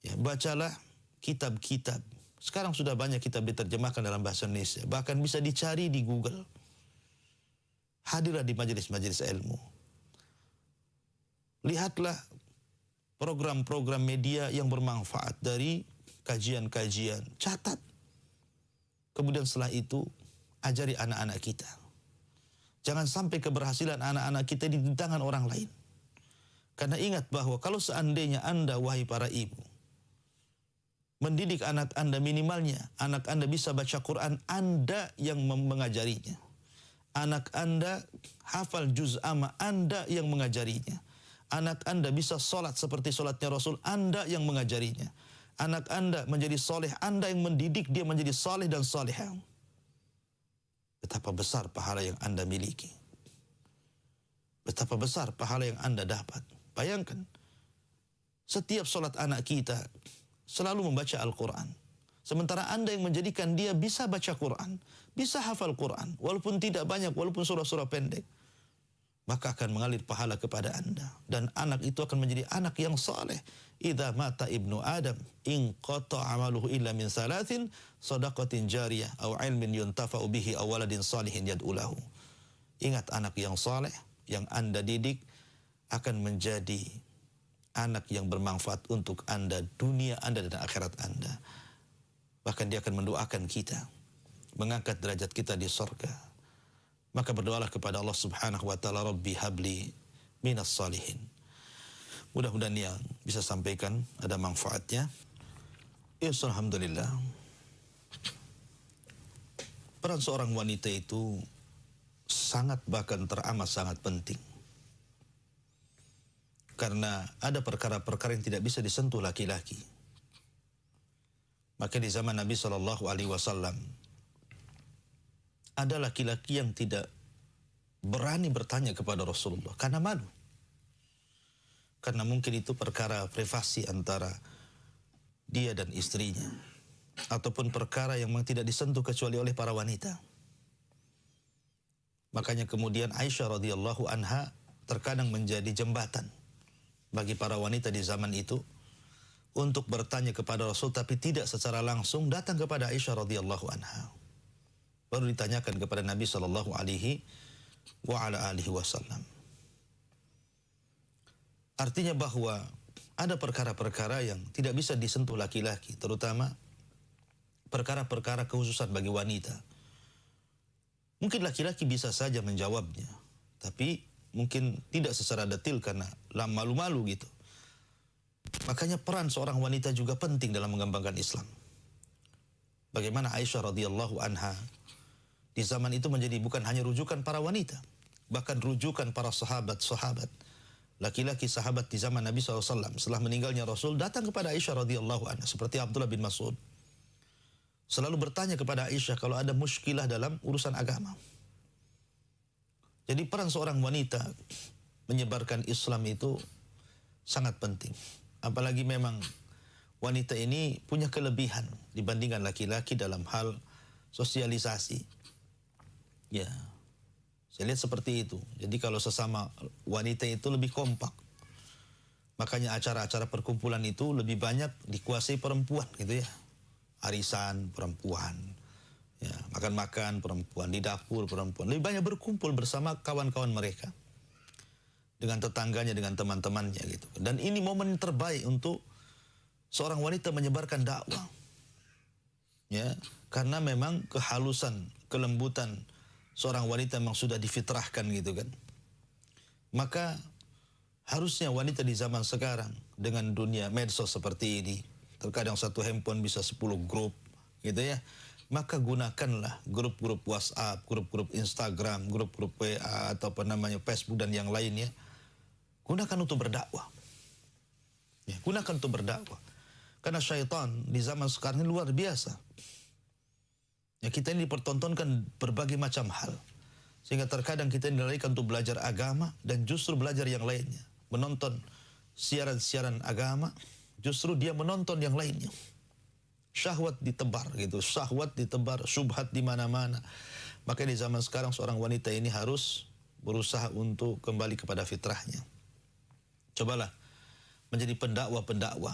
Ya, bacalah kitab-kitab. Sekarang sudah banyak kitab diterjemahkan dalam bahasa Indonesia. Bahkan bisa dicari di Google. Hadirlah di majelis-majelis ilmu. Lihatlah program-program media yang bermanfaat dari kajian-kajian. Catat Kemudian setelah itu ajari anak-anak kita. Jangan sampai keberhasilan anak-anak kita di tangan orang lain. Karena ingat bahwa kalau seandainya Anda wahai para ibu mendidik anak Anda minimalnya anak Anda bisa baca Quran, Anda yang mengajarinya. Anak Anda hafal juz amma, Anda yang mengajarinya. Anak Anda bisa solat seperti solatnya Rasul, Anda yang mengajarinya anak anda menjadi soleh, anda yang mendidik dia menjadi soleh dan solehah. Betapa besar pahala yang anda miliki. Betapa besar pahala yang anda dapat. Bayangkan, setiap solat anak kita selalu membaca Al-Quran. Sementara anda yang menjadikan dia bisa baca Quran, bisa hafal Quran, walaupun tidak banyak, walaupun surah-surah pendek maka akan mengalir pahala kepada anda. Dan anak itu akan menjadi anak yang saleh. Idza mata ibnu adam in qata amaluhu illa min salatin sadaqatin jariyah aw ilmin yuntafa'u bihi aw waladin salihin yad'ulahu ingat anak yang saleh yang anda didik akan menjadi anak yang bermanfaat untuk anda dunia anda dan akhirat anda bahkan dia akan mendoakan kita mengangkat derajat kita di surga maka berdoalah kepada Allah Subhanahu wa taala Rabbi habli minas salihin. Mudah-mudahan yang bisa sampaikan ada manfaatnya. Ya alhamdulillah. Peran seorang wanita itu sangat bahkan teramat sangat penting. Karena ada perkara-perkara yang tidak bisa disentuh laki-laki. Maka di zaman Nabi Shallallahu Alaihi Wasallam ada laki-laki yang tidak berani bertanya kepada Rasulullah karena malu. Karena mungkin itu perkara privasi antara dia dan istrinya. Ataupun perkara yang tidak disentuh kecuali oleh para wanita. Makanya kemudian Aisyah radhiyallahu anha terkadang menjadi jembatan bagi para wanita di zaman itu untuk bertanya kepada Rasul tapi tidak secara langsung datang kepada Aisyah radhiyallahu anha. Baru ditanyakan kepada Nabi sallallahu alaihi wa ala alihi wasallam. Artinya bahwa ada perkara-perkara yang tidak bisa disentuh laki-laki, terutama perkara-perkara khususan bagi wanita. Mungkin laki-laki bisa saja menjawabnya, tapi mungkin tidak secara detil karena malu-malu gitu. Makanya peran seorang wanita juga penting dalam mengembangkan Islam. Bagaimana Aisyah radhiyallahu anha di zaman itu menjadi bukan hanya rujukan para wanita, bahkan rujukan para sahabat-sahabat. Laki-laki sahabat di zaman Nabi SAW setelah meninggalnya Rasul datang kepada Aisyah radhiyallahu anha seperti Abdullah bin Mas'ud. Selalu bertanya kepada Aisyah kalau ada muskilah dalam urusan agama. Jadi peran seorang wanita menyebarkan Islam itu sangat penting. Apalagi memang wanita ini punya kelebihan dibandingkan laki-laki dalam hal sosialisasi. Ya, saya lihat seperti itu. Jadi kalau sesama wanita itu lebih kompak. Makanya acara-acara perkumpulan itu lebih banyak dikuasai perempuan gitu ya. Arisan perempuan, ya, makan-makan perempuan, di dapur perempuan. Lebih banyak berkumpul bersama kawan-kawan mereka. Dengan tetangganya, dengan teman-temannya gitu. Dan ini momen terbaik untuk seorang wanita menyebarkan dakwah. Ya, karena memang kehalusan, kelembutan, seorang wanita memang sudah difitrahkan gitu kan. Maka harusnya wanita di zaman sekarang dengan dunia medsos seperti ini, terkadang satu handphone bisa 10 grup gitu ya. Maka gunakanlah grup-grup WhatsApp, grup-grup Instagram, grup-grup WA atau apa namanya Facebook dan yang lainnya. Gunakan untuk berdakwah. Ya, gunakan untuk berdakwah. Karena syaitan di zaman sekarang ini luar biasa. Ya, kita ini dipertontonkan berbagai macam hal. Sehingga terkadang kita dilarikan untuk belajar agama dan justru belajar yang lainnya. Menonton siaran-siaran agama, justru dia menonton yang lainnya. Syahwat ditebar gitu, syahwat ditebar, subhat di mana-mana. Maka di zaman sekarang seorang wanita ini harus berusaha untuk kembali kepada fitrahnya. Cobalah menjadi pendakwa-pendakwa.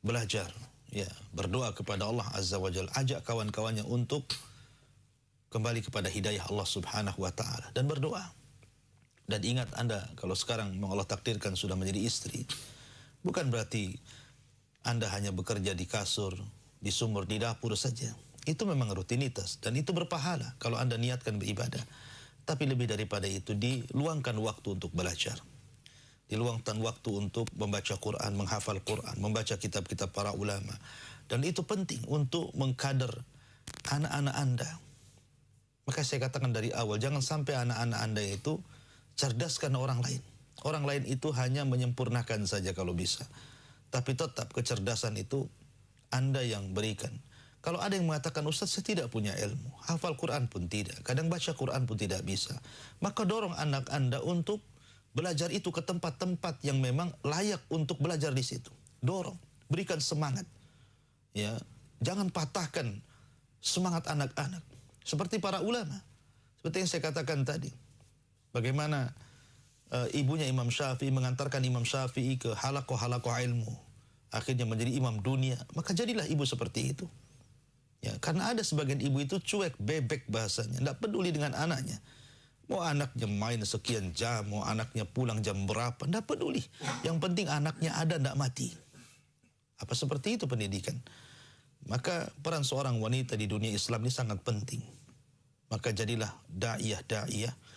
Belajar, ya berdoa kepada Allah Azza wa Jalla ajak kawan-kawannya untuk kembali kepada hidayah Allah Subhanahu wa taala dan berdoa dan ingat Anda kalau sekarang Allah takdirkan sudah menjadi istri bukan berarti Anda hanya bekerja di kasur di sumur di dapur saja itu memang rutinitas dan itu berpahala kalau Anda niatkan beribadah tapi lebih daripada itu diluangkan waktu untuk belajar diluangkan waktu untuk membaca Quran, menghafal Quran, membaca kitab-kitab para ulama. Dan itu penting untuk mengkader anak-anak Anda. Maka saya katakan dari awal, jangan sampai anak-anak Anda itu cerdaskan orang lain. Orang lain itu hanya menyempurnakan saja kalau bisa. Tapi tetap kecerdasan itu Anda yang berikan. Kalau ada yang mengatakan, Ustaz saya tidak punya ilmu. Hafal Quran pun tidak. Kadang baca Quran pun tidak bisa. Maka dorong anak Anda untuk Belajar itu ke tempat-tempat yang memang layak untuk belajar di situ. Dorong, berikan semangat. Ya, jangan patahkan semangat anak-anak. Seperti para ulama. Seperti yang saya katakan tadi. Bagaimana uh, ibunya Imam Syafi'i mengantarkan Imam Syafi'i ke halakoh-halakoh ilmu. Akhirnya menjadi imam dunia. Maka jadilah ibu seperti itu. Ya, karena ada sebagian ibu itu cuek, bebek bahasanya. Tidak peduli dengan anaknya. Mau anaknya main sekian jam, mau anaknya pulang jam berapa, tidak peduli. Yang penting anaknya ada, tidak mati. Apa seperti itu pendidikan? Maka peran seorang wanita di dunia Islam ini sangat penting. Maka jadilah da'iyah, da'iyah, uh,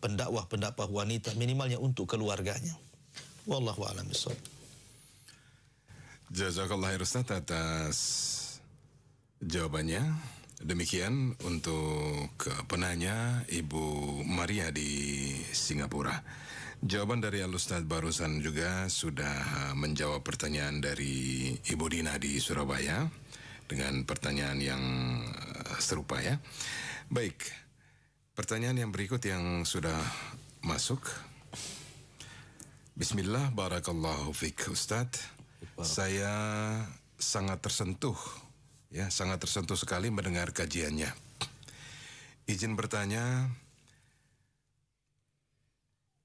pendakwah-pendakwah wanita minimalnya untuk keluarganya. Wallahu a'lam bishawab. Jazakallah Ustaz atas jawabannya. Demikian untuk penanya Ibu Maria di Singapura. Jawaban dari Al-Ustaz barusan juga sudah menjawab pertanyaan dari Ibu Dina di Surabaya dengan pertanyaan yang eh, serupa ya. Baik, pertanyaan yang berikut yang sudah masuk. Bismillah, barakallahu fiqh Ustaz. Saya sangat tersentuh, ya sangat tersentuh sekali mendengar kajiannya. Izin bertanya,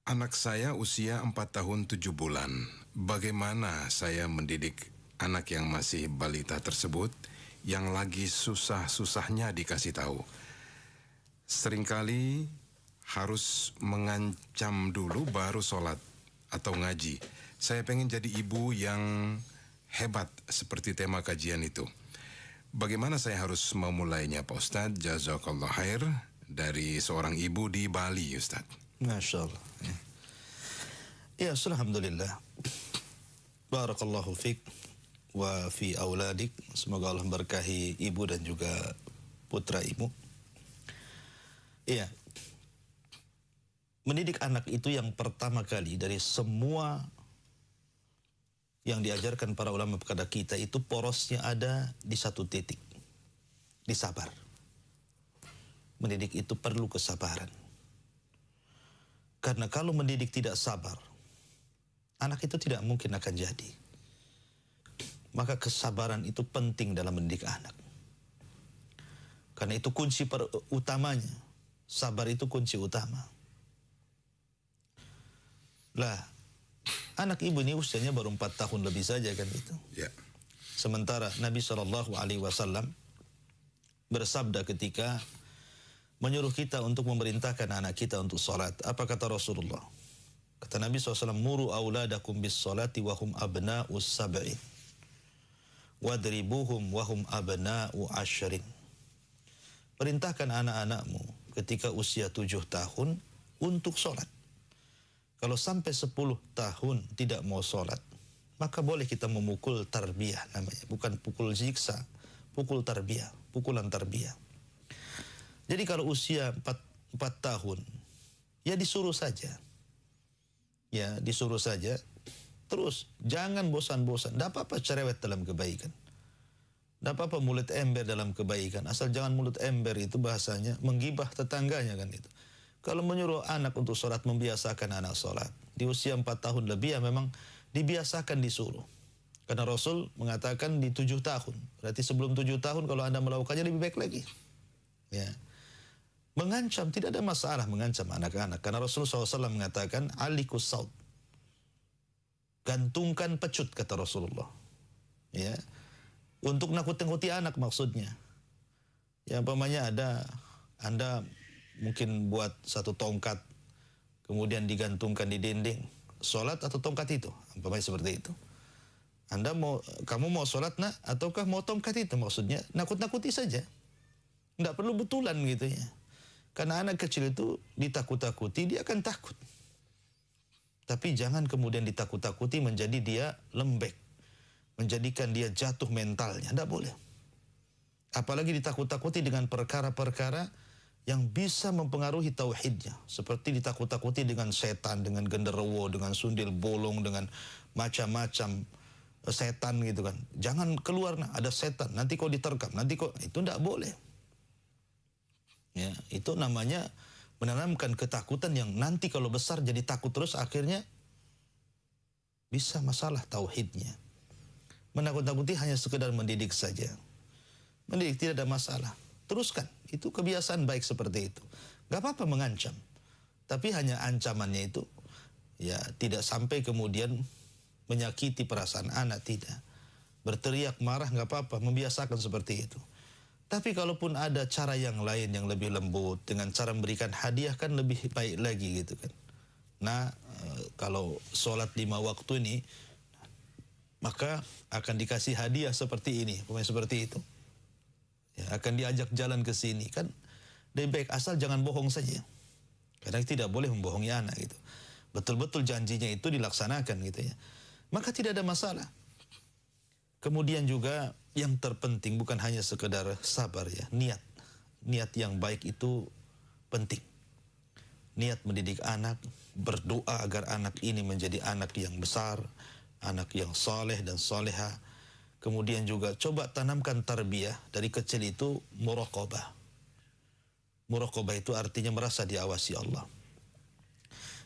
anak saya usia 4 tahun 7 bulan. Bagaimana saya mendidik anak yang masih balita tersebut yang lagi susah-susahnya dikasih tahu? Seringkali harus mengancam dulu baru sholat atau ngaji. Saya pengen jadi ibu yang hebat seperti tema kajian itu. Bagaimana saya harus memulainya Pak Ustadz? Jazakallah khair dari seorang ibu di Bali Ustadz. Masya Allah. Ya, Alhamdulillah. Barakallahu fiqh wa fi auladik. Semoga Allah berkahi ibu dan juga putra ibu. Iya, mendidik anak itu yang pertama kali dari semua yang diajarkan para ulama kepada kita itu porosnya ada di satu titik. Di sabar. Mendidik itu perlu kesabaran. Karena kalau mendidik tidak sabar, anak itu tidak mungkin akan jadi. Maka kesabaran itu penting dalam mendidik anak. Karena itu kunci utamanya. Sabar itu kunci utama. Lah, anak ibu ini usianya baru empat tahun lebih saja kan itu. Ya. Sementara Nabi Shallallahu Alaihi Wasallam bersabda ketika menyuruh kita untuk memerintahkan anak kita untuk salat. Apa kata Rasulullah? Kata Nabi SAW, Muru awladakum bis salati wahum abna'u sab'in. Wadribuhum wahum abna'u ashrin. Perintahkan anak-anakmu ketika usia tujuh tahun untuk sholat. Kalau sampai 10 tahun tidak mau sholat, maka boleh kita memukul tarbiyah namanya. Bukan pukul ziksa, pukul tarbiyah, pukulan tarbiyah. Jadi kalau usia 4, 4 tahun, ya disuruh saja. Ya, disuruh saja. Terus, jangan bosan-bosan. Tidak apa-apa cerewet dalam kebaikan. Tidak apa-apa mulut ember dalam kebaikan. Asal jangan mulut ember itu bahasanya menggibah tetangganya kan itu. Kalau menyuruh anak untuk sholat, membiasakan anak sholat. Di usia empat tahun lebih ya memang dibiasakan disuruh. Karena Rasul mengatakan di tujuh tahun. Berarti sebelum tujuh tahun kalau anda melakukannya lebih baik lagi. Ya. Mengancam, tidak ada masalah mengancam anak-anak. Karena Rasul SAW mengatakan, alikus saud. Gantungkan pecut, kata Rasulullah. Ya. Untuk nakut-nakuti anak maksudnya. Ya, umpamanya ada, anda mungkin buat satu tongkat kemudian digantungkan di dinding. Sholat atau tongkat itu? Umpamanya seperti itu. Anda mau kamu mau sholat nak ataukah mau tongkat itu? Maksudnya nakut-nakuti saja. Tidak perlu betulan gitu ya. Karena anak kecil itu ditakut-takuti dia akan takut. Tapi jangan kemudian ditakut-takuti menjadi dia lembek menjadikan dia jatuh mentalnya. Tidak boleh. Apalagi ditakut-takuti dengan perkara-perkara yang bisa mempengaruhi tauhidnya. Seperti ditakut-takuti dengan setan dengan genderuwo dengan sundil bolong dengan macam-macam eh, setan gitu kan. Jangan keluar nah ada setan. Nanti kau diterkam nanti kau itu tidak boleh. Ya itu namanya menanamkan ketakutan yang nanti kalau besar jadi takut terus akhirnya bisa masalah tauhidnya menakut-takuti hanya sekedar mendidik saja mendidik tidak ada masalah teruskan. Itu kebiasaan baik seperti itu. Gak apa-apa mengancam. Tapi hanya ancamannya itu ya tidak sampai kemudian menyakiti perasaan anak tidak. Berteriak marah nggak apa-apa, membiasakan seperti itu. Tapi kalaupun ada cara yang lain yang lebih lembut dengan cara memberikan hadiah kan lebih baik lagi gitu kan. Nah eh, kalau sholat lima waktu ini maka akan dikasih hadiah seperti ini, pemain seperti itu. Ya, akan diajak jalan ke sini. Kan lebih baik asal jangan bohong saja. Karena tidak boleh membohongi anak gitu. Betul-betul janjinya itu dilaksanakan gitu ya. Maka tidak ada masalah. Kemudian juga yang terpenting bukan hanya sekedar sabar ya. Niat. Niat yang baik itu penting. Niat mendidik anak, berdoa agar anak ini menjadi anak yang besar, anak yang soleh dan soleha. Kemudian juga coba tanamkan tarbiyah dari kecil itu muraqabah. Muraqabah itu artinya merasa diawasi Allah.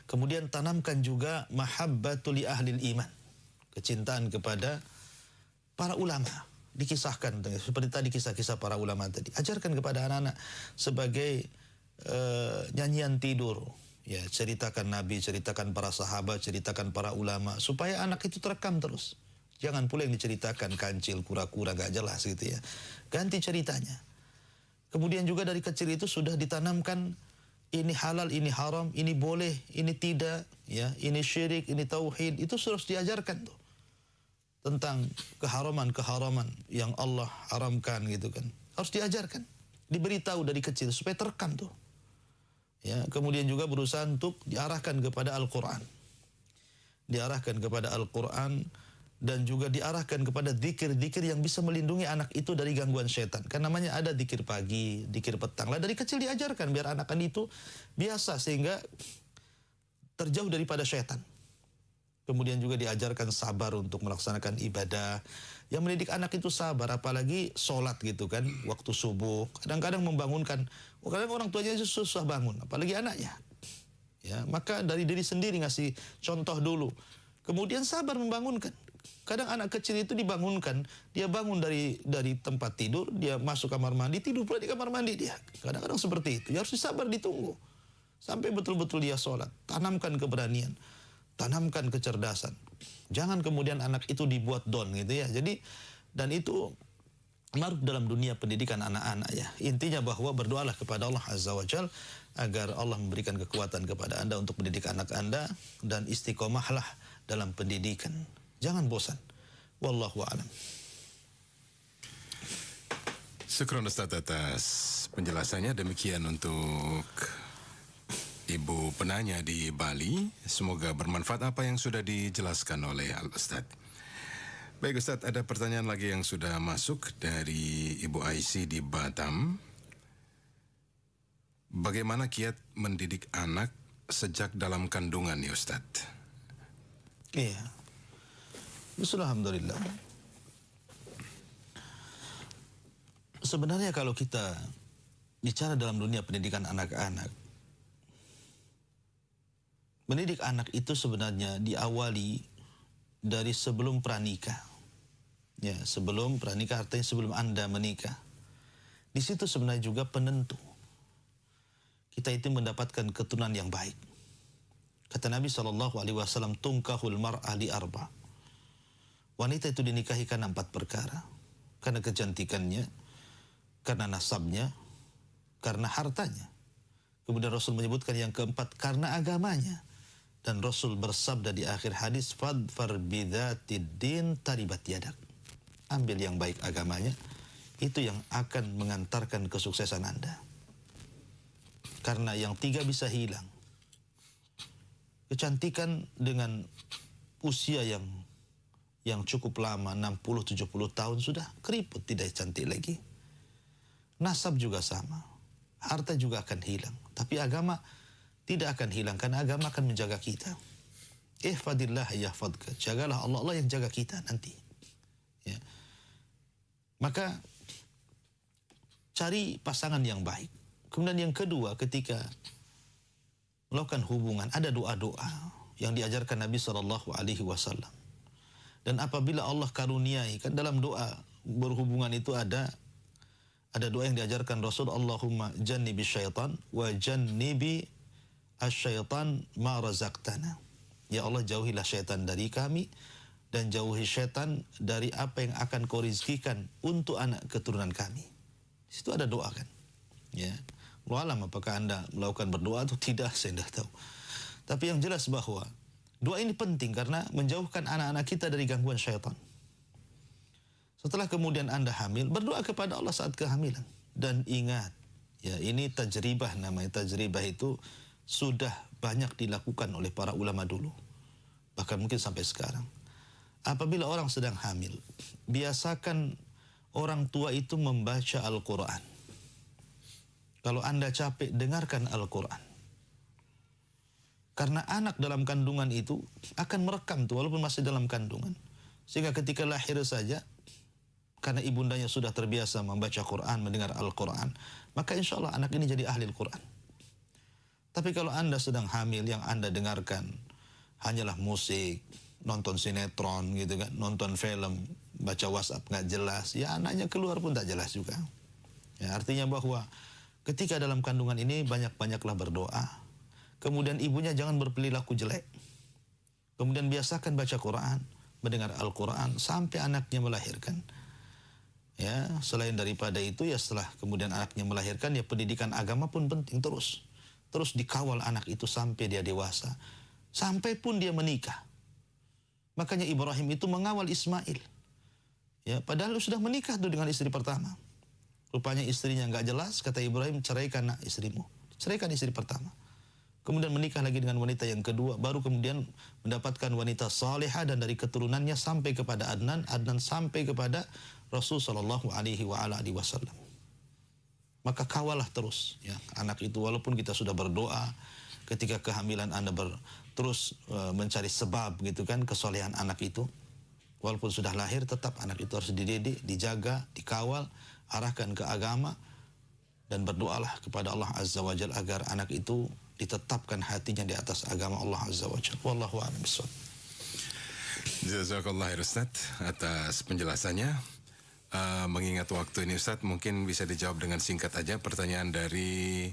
Kemudian tanamkan juga mahabbatul ahli iman. Kecintaan kepada para ulama. Dikisahkan seperti tadi kisah-kisah para ulama tadi. Ajarkan kepada anak-anak sebagai uh, nyanyian tidur. Ya, ceritakan Nabi, ceritakan para sahabat, ceritakan para ulama supaya anak itu terekam terus. Jangan pula yang diceritakan kancil, kura-kura gak jelas gitu ya. Ganti ceritanya. Kemudian juga dari kecil itu sudah ditanamkan ini halal, ini haram, ini boleh, ini tidak, ya, ini syirik, ini tauhid, itu harus diajarkan tuh tentang keharaman-keharaman yang Allah haramkan gitu kan. Harus diajarkan, diberitahu dari kecil supaya terekam tuh. Ya, kemudian juga berusaha untuk diarahkan kepada Al-Qur'an. Diarahkan kepada Al-Qur'an dan juga diarahkan kepada zikir-zikir yang bisa melindungi anak itu dari gangguan setan. Kan namanya ada zikir pagi, zikir petang. Lah dari kecil diajarkan biar anak itu biasa sehingga terjauh daripada setan. Kemudian juga diajarkan sabar untuk melaksanakan ibadah. Yang mendidik anak itu sabar, apalagi sholat gitu kan, waktu subuh. Kadang-kadang membangunkan, kadang orang tuanya susah bangun, apalagi anaknya. Ya, maka dari diri sendiri ngasih contoh dulu. Kemudian sabar membangunkan. Kadang anak kecil itu dibangunkan, dia bangun dari dari tempat tidur, dia masuk kamar mandi, tidur pula di kamar mandi dia. Kadang-kadang seperti itu. Ya harus sabar ditunggu. Sampai betul-betul dia sholat. Tanamkan keberanian tanamkan kecerdasan. Jangan kemudian anak itu dibuat don gitu ya. Jadi dan itu maruf dalam dunia pendidikan anak-anak ya. Intinya bahwa berdoalah kepada Allah Azza wa Jal agar Allah memberikan kekuatan kepada Anda untuk mendidik anak Anda dan istiqomahlah dalam pendidikan. Jangan bosan. Wallahu a'lam. Syukron Ustaz atas penjelasannya demikian untuk Ibu penanya di Bali, semoga bermanfaat apa yang sudah dijelaskan oleh Al Ustadz. Baik Ustadz, ada pertanyaan lagi yang sudah masuk dari Ibu Aisy di Batam. Bagaimana kiat mendidik anak sejak dalam kandungan ya Ustadz? Iya. Alhamdulillah. Sebenarnya kalau kita bicara dalam dunia pendidikan anak-anak, Mendidik anak itu sebenarnya diawali dari sebelum pranikah. Ya, sebelum pranikah artinya sebelum Anda menikah. Di situ sebenarnya juga penentu. Kita itu mendapatkan keturunan yang baik. Kata Nabi Shallallahu Alaihi Wasallam, tungkahul arba. Wanita itu dinikahi karena empat perkara. Karena kecantikannya, karena nasabnya, karena hartanya. Kemudian Rasul menyebutkan yang keempat, karena agamanya. Dan Rasul bersabda di akhir hadis, Fadfar bidatid taribat yadak. Ambil yang baik agamanya, itu yang akan mengantarkan kesuksesan Anda. Karena yang tiga bisa hilang. Kecantikan dengan usia yang yang cukup lama, 60-70 tahun sudah keriput, tidak cantik lagi. Nasab juga sama. Harta juga akan hilang. Tapi agama tidak akan hilang karena agama akan menjaga kita. Ihfadillah yahfadka. Jagalah Allah Allah yang jaga kita nanti. Ya. Maka cari pasangan yang baik. Kemudian yang kedua ketika melakukan hubungan ada doa-doa yang diajarkan Nabi Shallallahu Alaihi Wasallam. Dan apabila Allah karuniai kan dalam doa berhubungan itu ada ada doa yang diajarkan Rasul Allahumma jannibi syaitan wa jannibi asyaitan ma razaqtana. Ya Allah jauhilah syaitan dari kami dan jauhi syaitan dari apa yang akan kau rizkikan untuk anak keturunan kami. Di situ ada doa kan. Ya. Walam apakah anda melakukan berdoa atau tidak saya tidak tahu. Tapi yang jelas bahwa doa ini penting karena menjauhkan anak-anak kita dari gangguan syaitan. Setelah kemudian anda hamil, berdoa kepada Allah saat kehamilan. Dan ingat, ya ini tajribah namanya tajribah itu sudah banyak dilakukan oleh para ulama dulu. Bahkan mungkin sampai sekarang. Apabila orang sedang hamil, biasakan orang tua itu membaca Al-Quran. Kalau Anda capek, dengarkan Al-Quran. Karena anak dalam kandungan itu akan merekam tuh walaupun masih dalam kandungan. Sehingga ketika lahir saja karena ibundanya sudah terbiasa membaca Quran, mendengar Al-Quran, maka insya Allah anak ini jadi ahli Al-Quran. Tapi kalau Anda sedang hamil, yang Anda dengarkan hanyalah musik, nonton sinetron gitu kan, nonton film, baca WhatsApp nggak jelas, ya anaknya keluar pun tak jelas juga. Ya, artinya bahwa ketika dalam kandungan ini banyak-banyaklah berdoa, Kemudian ibunya jangan berperilaku jelek. Kemudian biasakan baca Quran, mendengar Al-Quran sampai anaknya melahirkan. Ya, selain daripada itu ya setelah kemudian anaknya melahirkan ya pendidikan agama pun penting terus. Terus dikawal anak itu sampai dia dewasa. Sampai pun dia menikah. Makanya Ibrahim itu mengawal Ismail. Ya, padahal sudah menikah tuh dengan istri pertama. Rupanya istrinya nggak jelas, kata Ibrahim, ceraikan istrimu. Ceraikan istri pertama kemudian menikah lagi dengan wanita yang kedua, baru kemudian mendapatkan wanita salihah dan dari keturunannya sampai kepada Adnan, Adnan sampai kepada Rasul sallallahu alaihi wasallam. Maka kawalah terus ya anak itu walaupun kita sudah berdoa ketika kehamilan Anda ber, terus e, mencari sebab gitu kan kesolehan anak itu. Walaupun sudah lahir tetap anak itu harus dididik, dijaga, dikawal, arahkan ke agama dan berdoalah kepada Allah Azza wa Jalla agar anak itu ditetapkan hatinya di atas agama Allah Azza wa Jalla. Wallahu a'lam bishawab. Jazakallah Ustaz atas penjelasannya. Uh, mengingat waktu ini Ustaz, mungkin bisa dijawab dengan singkat aja pertanyaan dari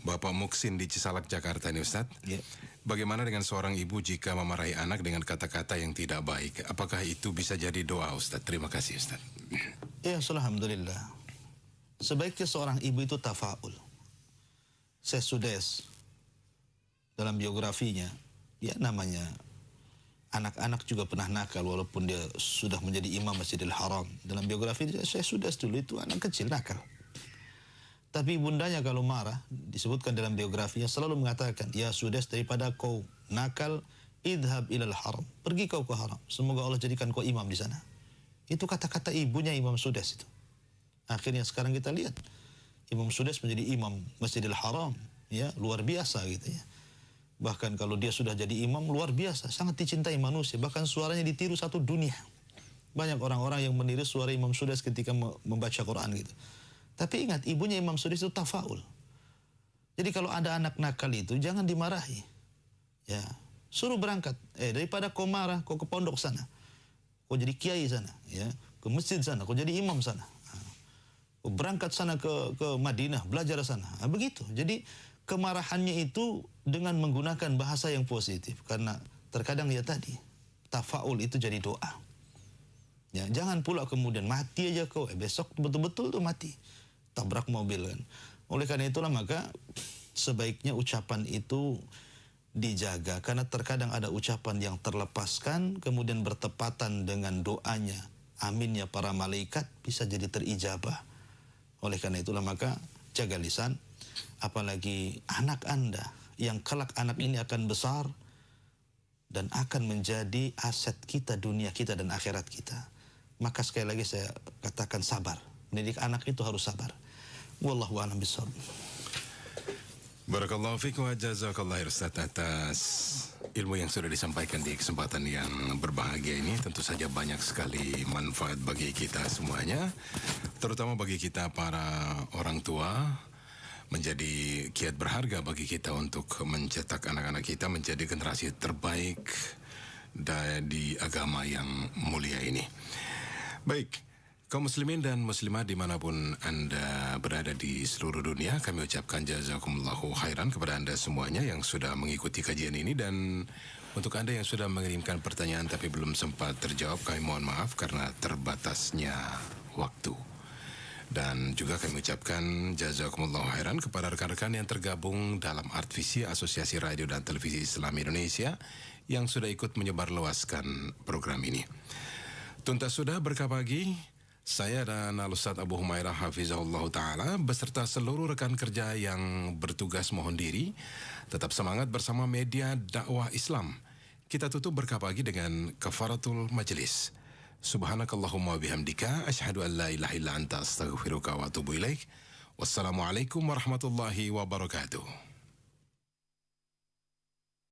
Bapak Muksin di Cisalak, Jakarta ini Ustaz. Yeah. Bagaimana dengan seorang ibu jika memarahi anak dengan kata-kata yang tidak baik? Apakah itu bisa jadi doa Ustaz? Terima kasih Ustaz. Ya, Alhamdulillah. Sebaiknya seorang ibu itu tafaul. Sesudes dalam biografinya, ya namanya anak-anak juga pernah nakal walaupun dia sudah menjadi imam Masjidil Haram. Dalam biografi saya sudah dulu itu anak kecil nakal. Tapi bundanya kalau marah, disebutkan dalam biografinya selalu mengatakan, Ya sudah daripada kau nakal, idhab ilal haram. Pergi kau ke haram. Semoga Allah jadikan kau imam di sana. Itu kata-kata ibunya Imam Sudes itu. Akhirnya sekarang kita lihat. Imam Sudes menjadi imam Masjidil Haram. ya Luar biasa gitu ya. Bahkan kalau dia sudah jadi imam luar biasa, sangat dicintai manusia. Bahkan suaranya ditiru satu dunia. Banyak orang-orang yang meniru suara Imam Sudas ketika membaca Quran gitu. Tapi ingat, ibunya Imam Sudas itu tafaul. Jadi kalau ada anak nakal itu jangan dimarahi. Ya, suruh berangkat. Eh daripada kau marah, kau ke pondok sana. Kau jadi kiai sana, ya. Ke masjid sana, kau jadi imam sana. Kau berangkat sana ke ke Madinah, belajar sana. Nah, begitu. Jadi kemarahannya itu dengan menggunakan bahasa yang positif karena terkadang ya tadi tafaul itu jadi doa. Ya, jangan pula kemudian mati aja kau, eh, besok betul-betul tuh mati. Tabrak mobil kan. Oleh karena itulah maka sebaiknya ucapan itu dijaga karena terkadang ada ucapan yang terlepaskan kemudian bertepatan dengan doanya aminnya para malaikat bisa jadi terijabah. Oleh karena itulah maka jaga lisan apalagi anak Anda yang kelak anak ini akan besar dan akan menjadi aset kita dunia kita dan akhirat kita. Maka sekali lagi saya katakan sabar. Mendidik anak itu harus sabar. Wallahu a'lam bishawab. Barakallahu fikum wa jazakallah Ustaz atas ilmu yang sudah disampaikan di kesempatan yang berbahagia ini tentu saja banyak sekali manfaat bagi kita semuanya terutama bagi kita para orang tua menjadi kiat berharga bagi kita untuk mencetak anak-anak kita menjadi generasi terbaik di agama yang mulia ini. Baik, kaum muslimin dan muslimah di mana pun Anda berada di seluruh dunia, kami ucapkan jazakumullahu khairan kepada Anda semuanya yang sudah mengikuti kajian ini dan untuk Anda yang sudah mengirimkan pertanyaan tapi belum sempat terjawab, kami mohon maaf karena terbatasnya waktu. Dan juga kami ucapkan jazakumullah khairan kepada rekan-rekan yang tergabung dalam Art Visi Asosiasi Radio dan Televisi Islam Indonesia yang sudah ikut menyebarluaskan program ini. Tuntas sudah berkah pagi, saya dan Al-Ustaz Abu Humairah Hafizahullah Ta'ala beserta seluruh rekan kerja yang bertugas mohon diri tetap semangat bersama media dakwah Islam. Kita tutup berkah pagi dengan kafaratul majelis. Subhanakallahumma bihamdika asyhadu an la ilaha illa anta astaghfiruka wa atubu ilaik. Wassalamualaikum warahmatullahi wabarakatuh.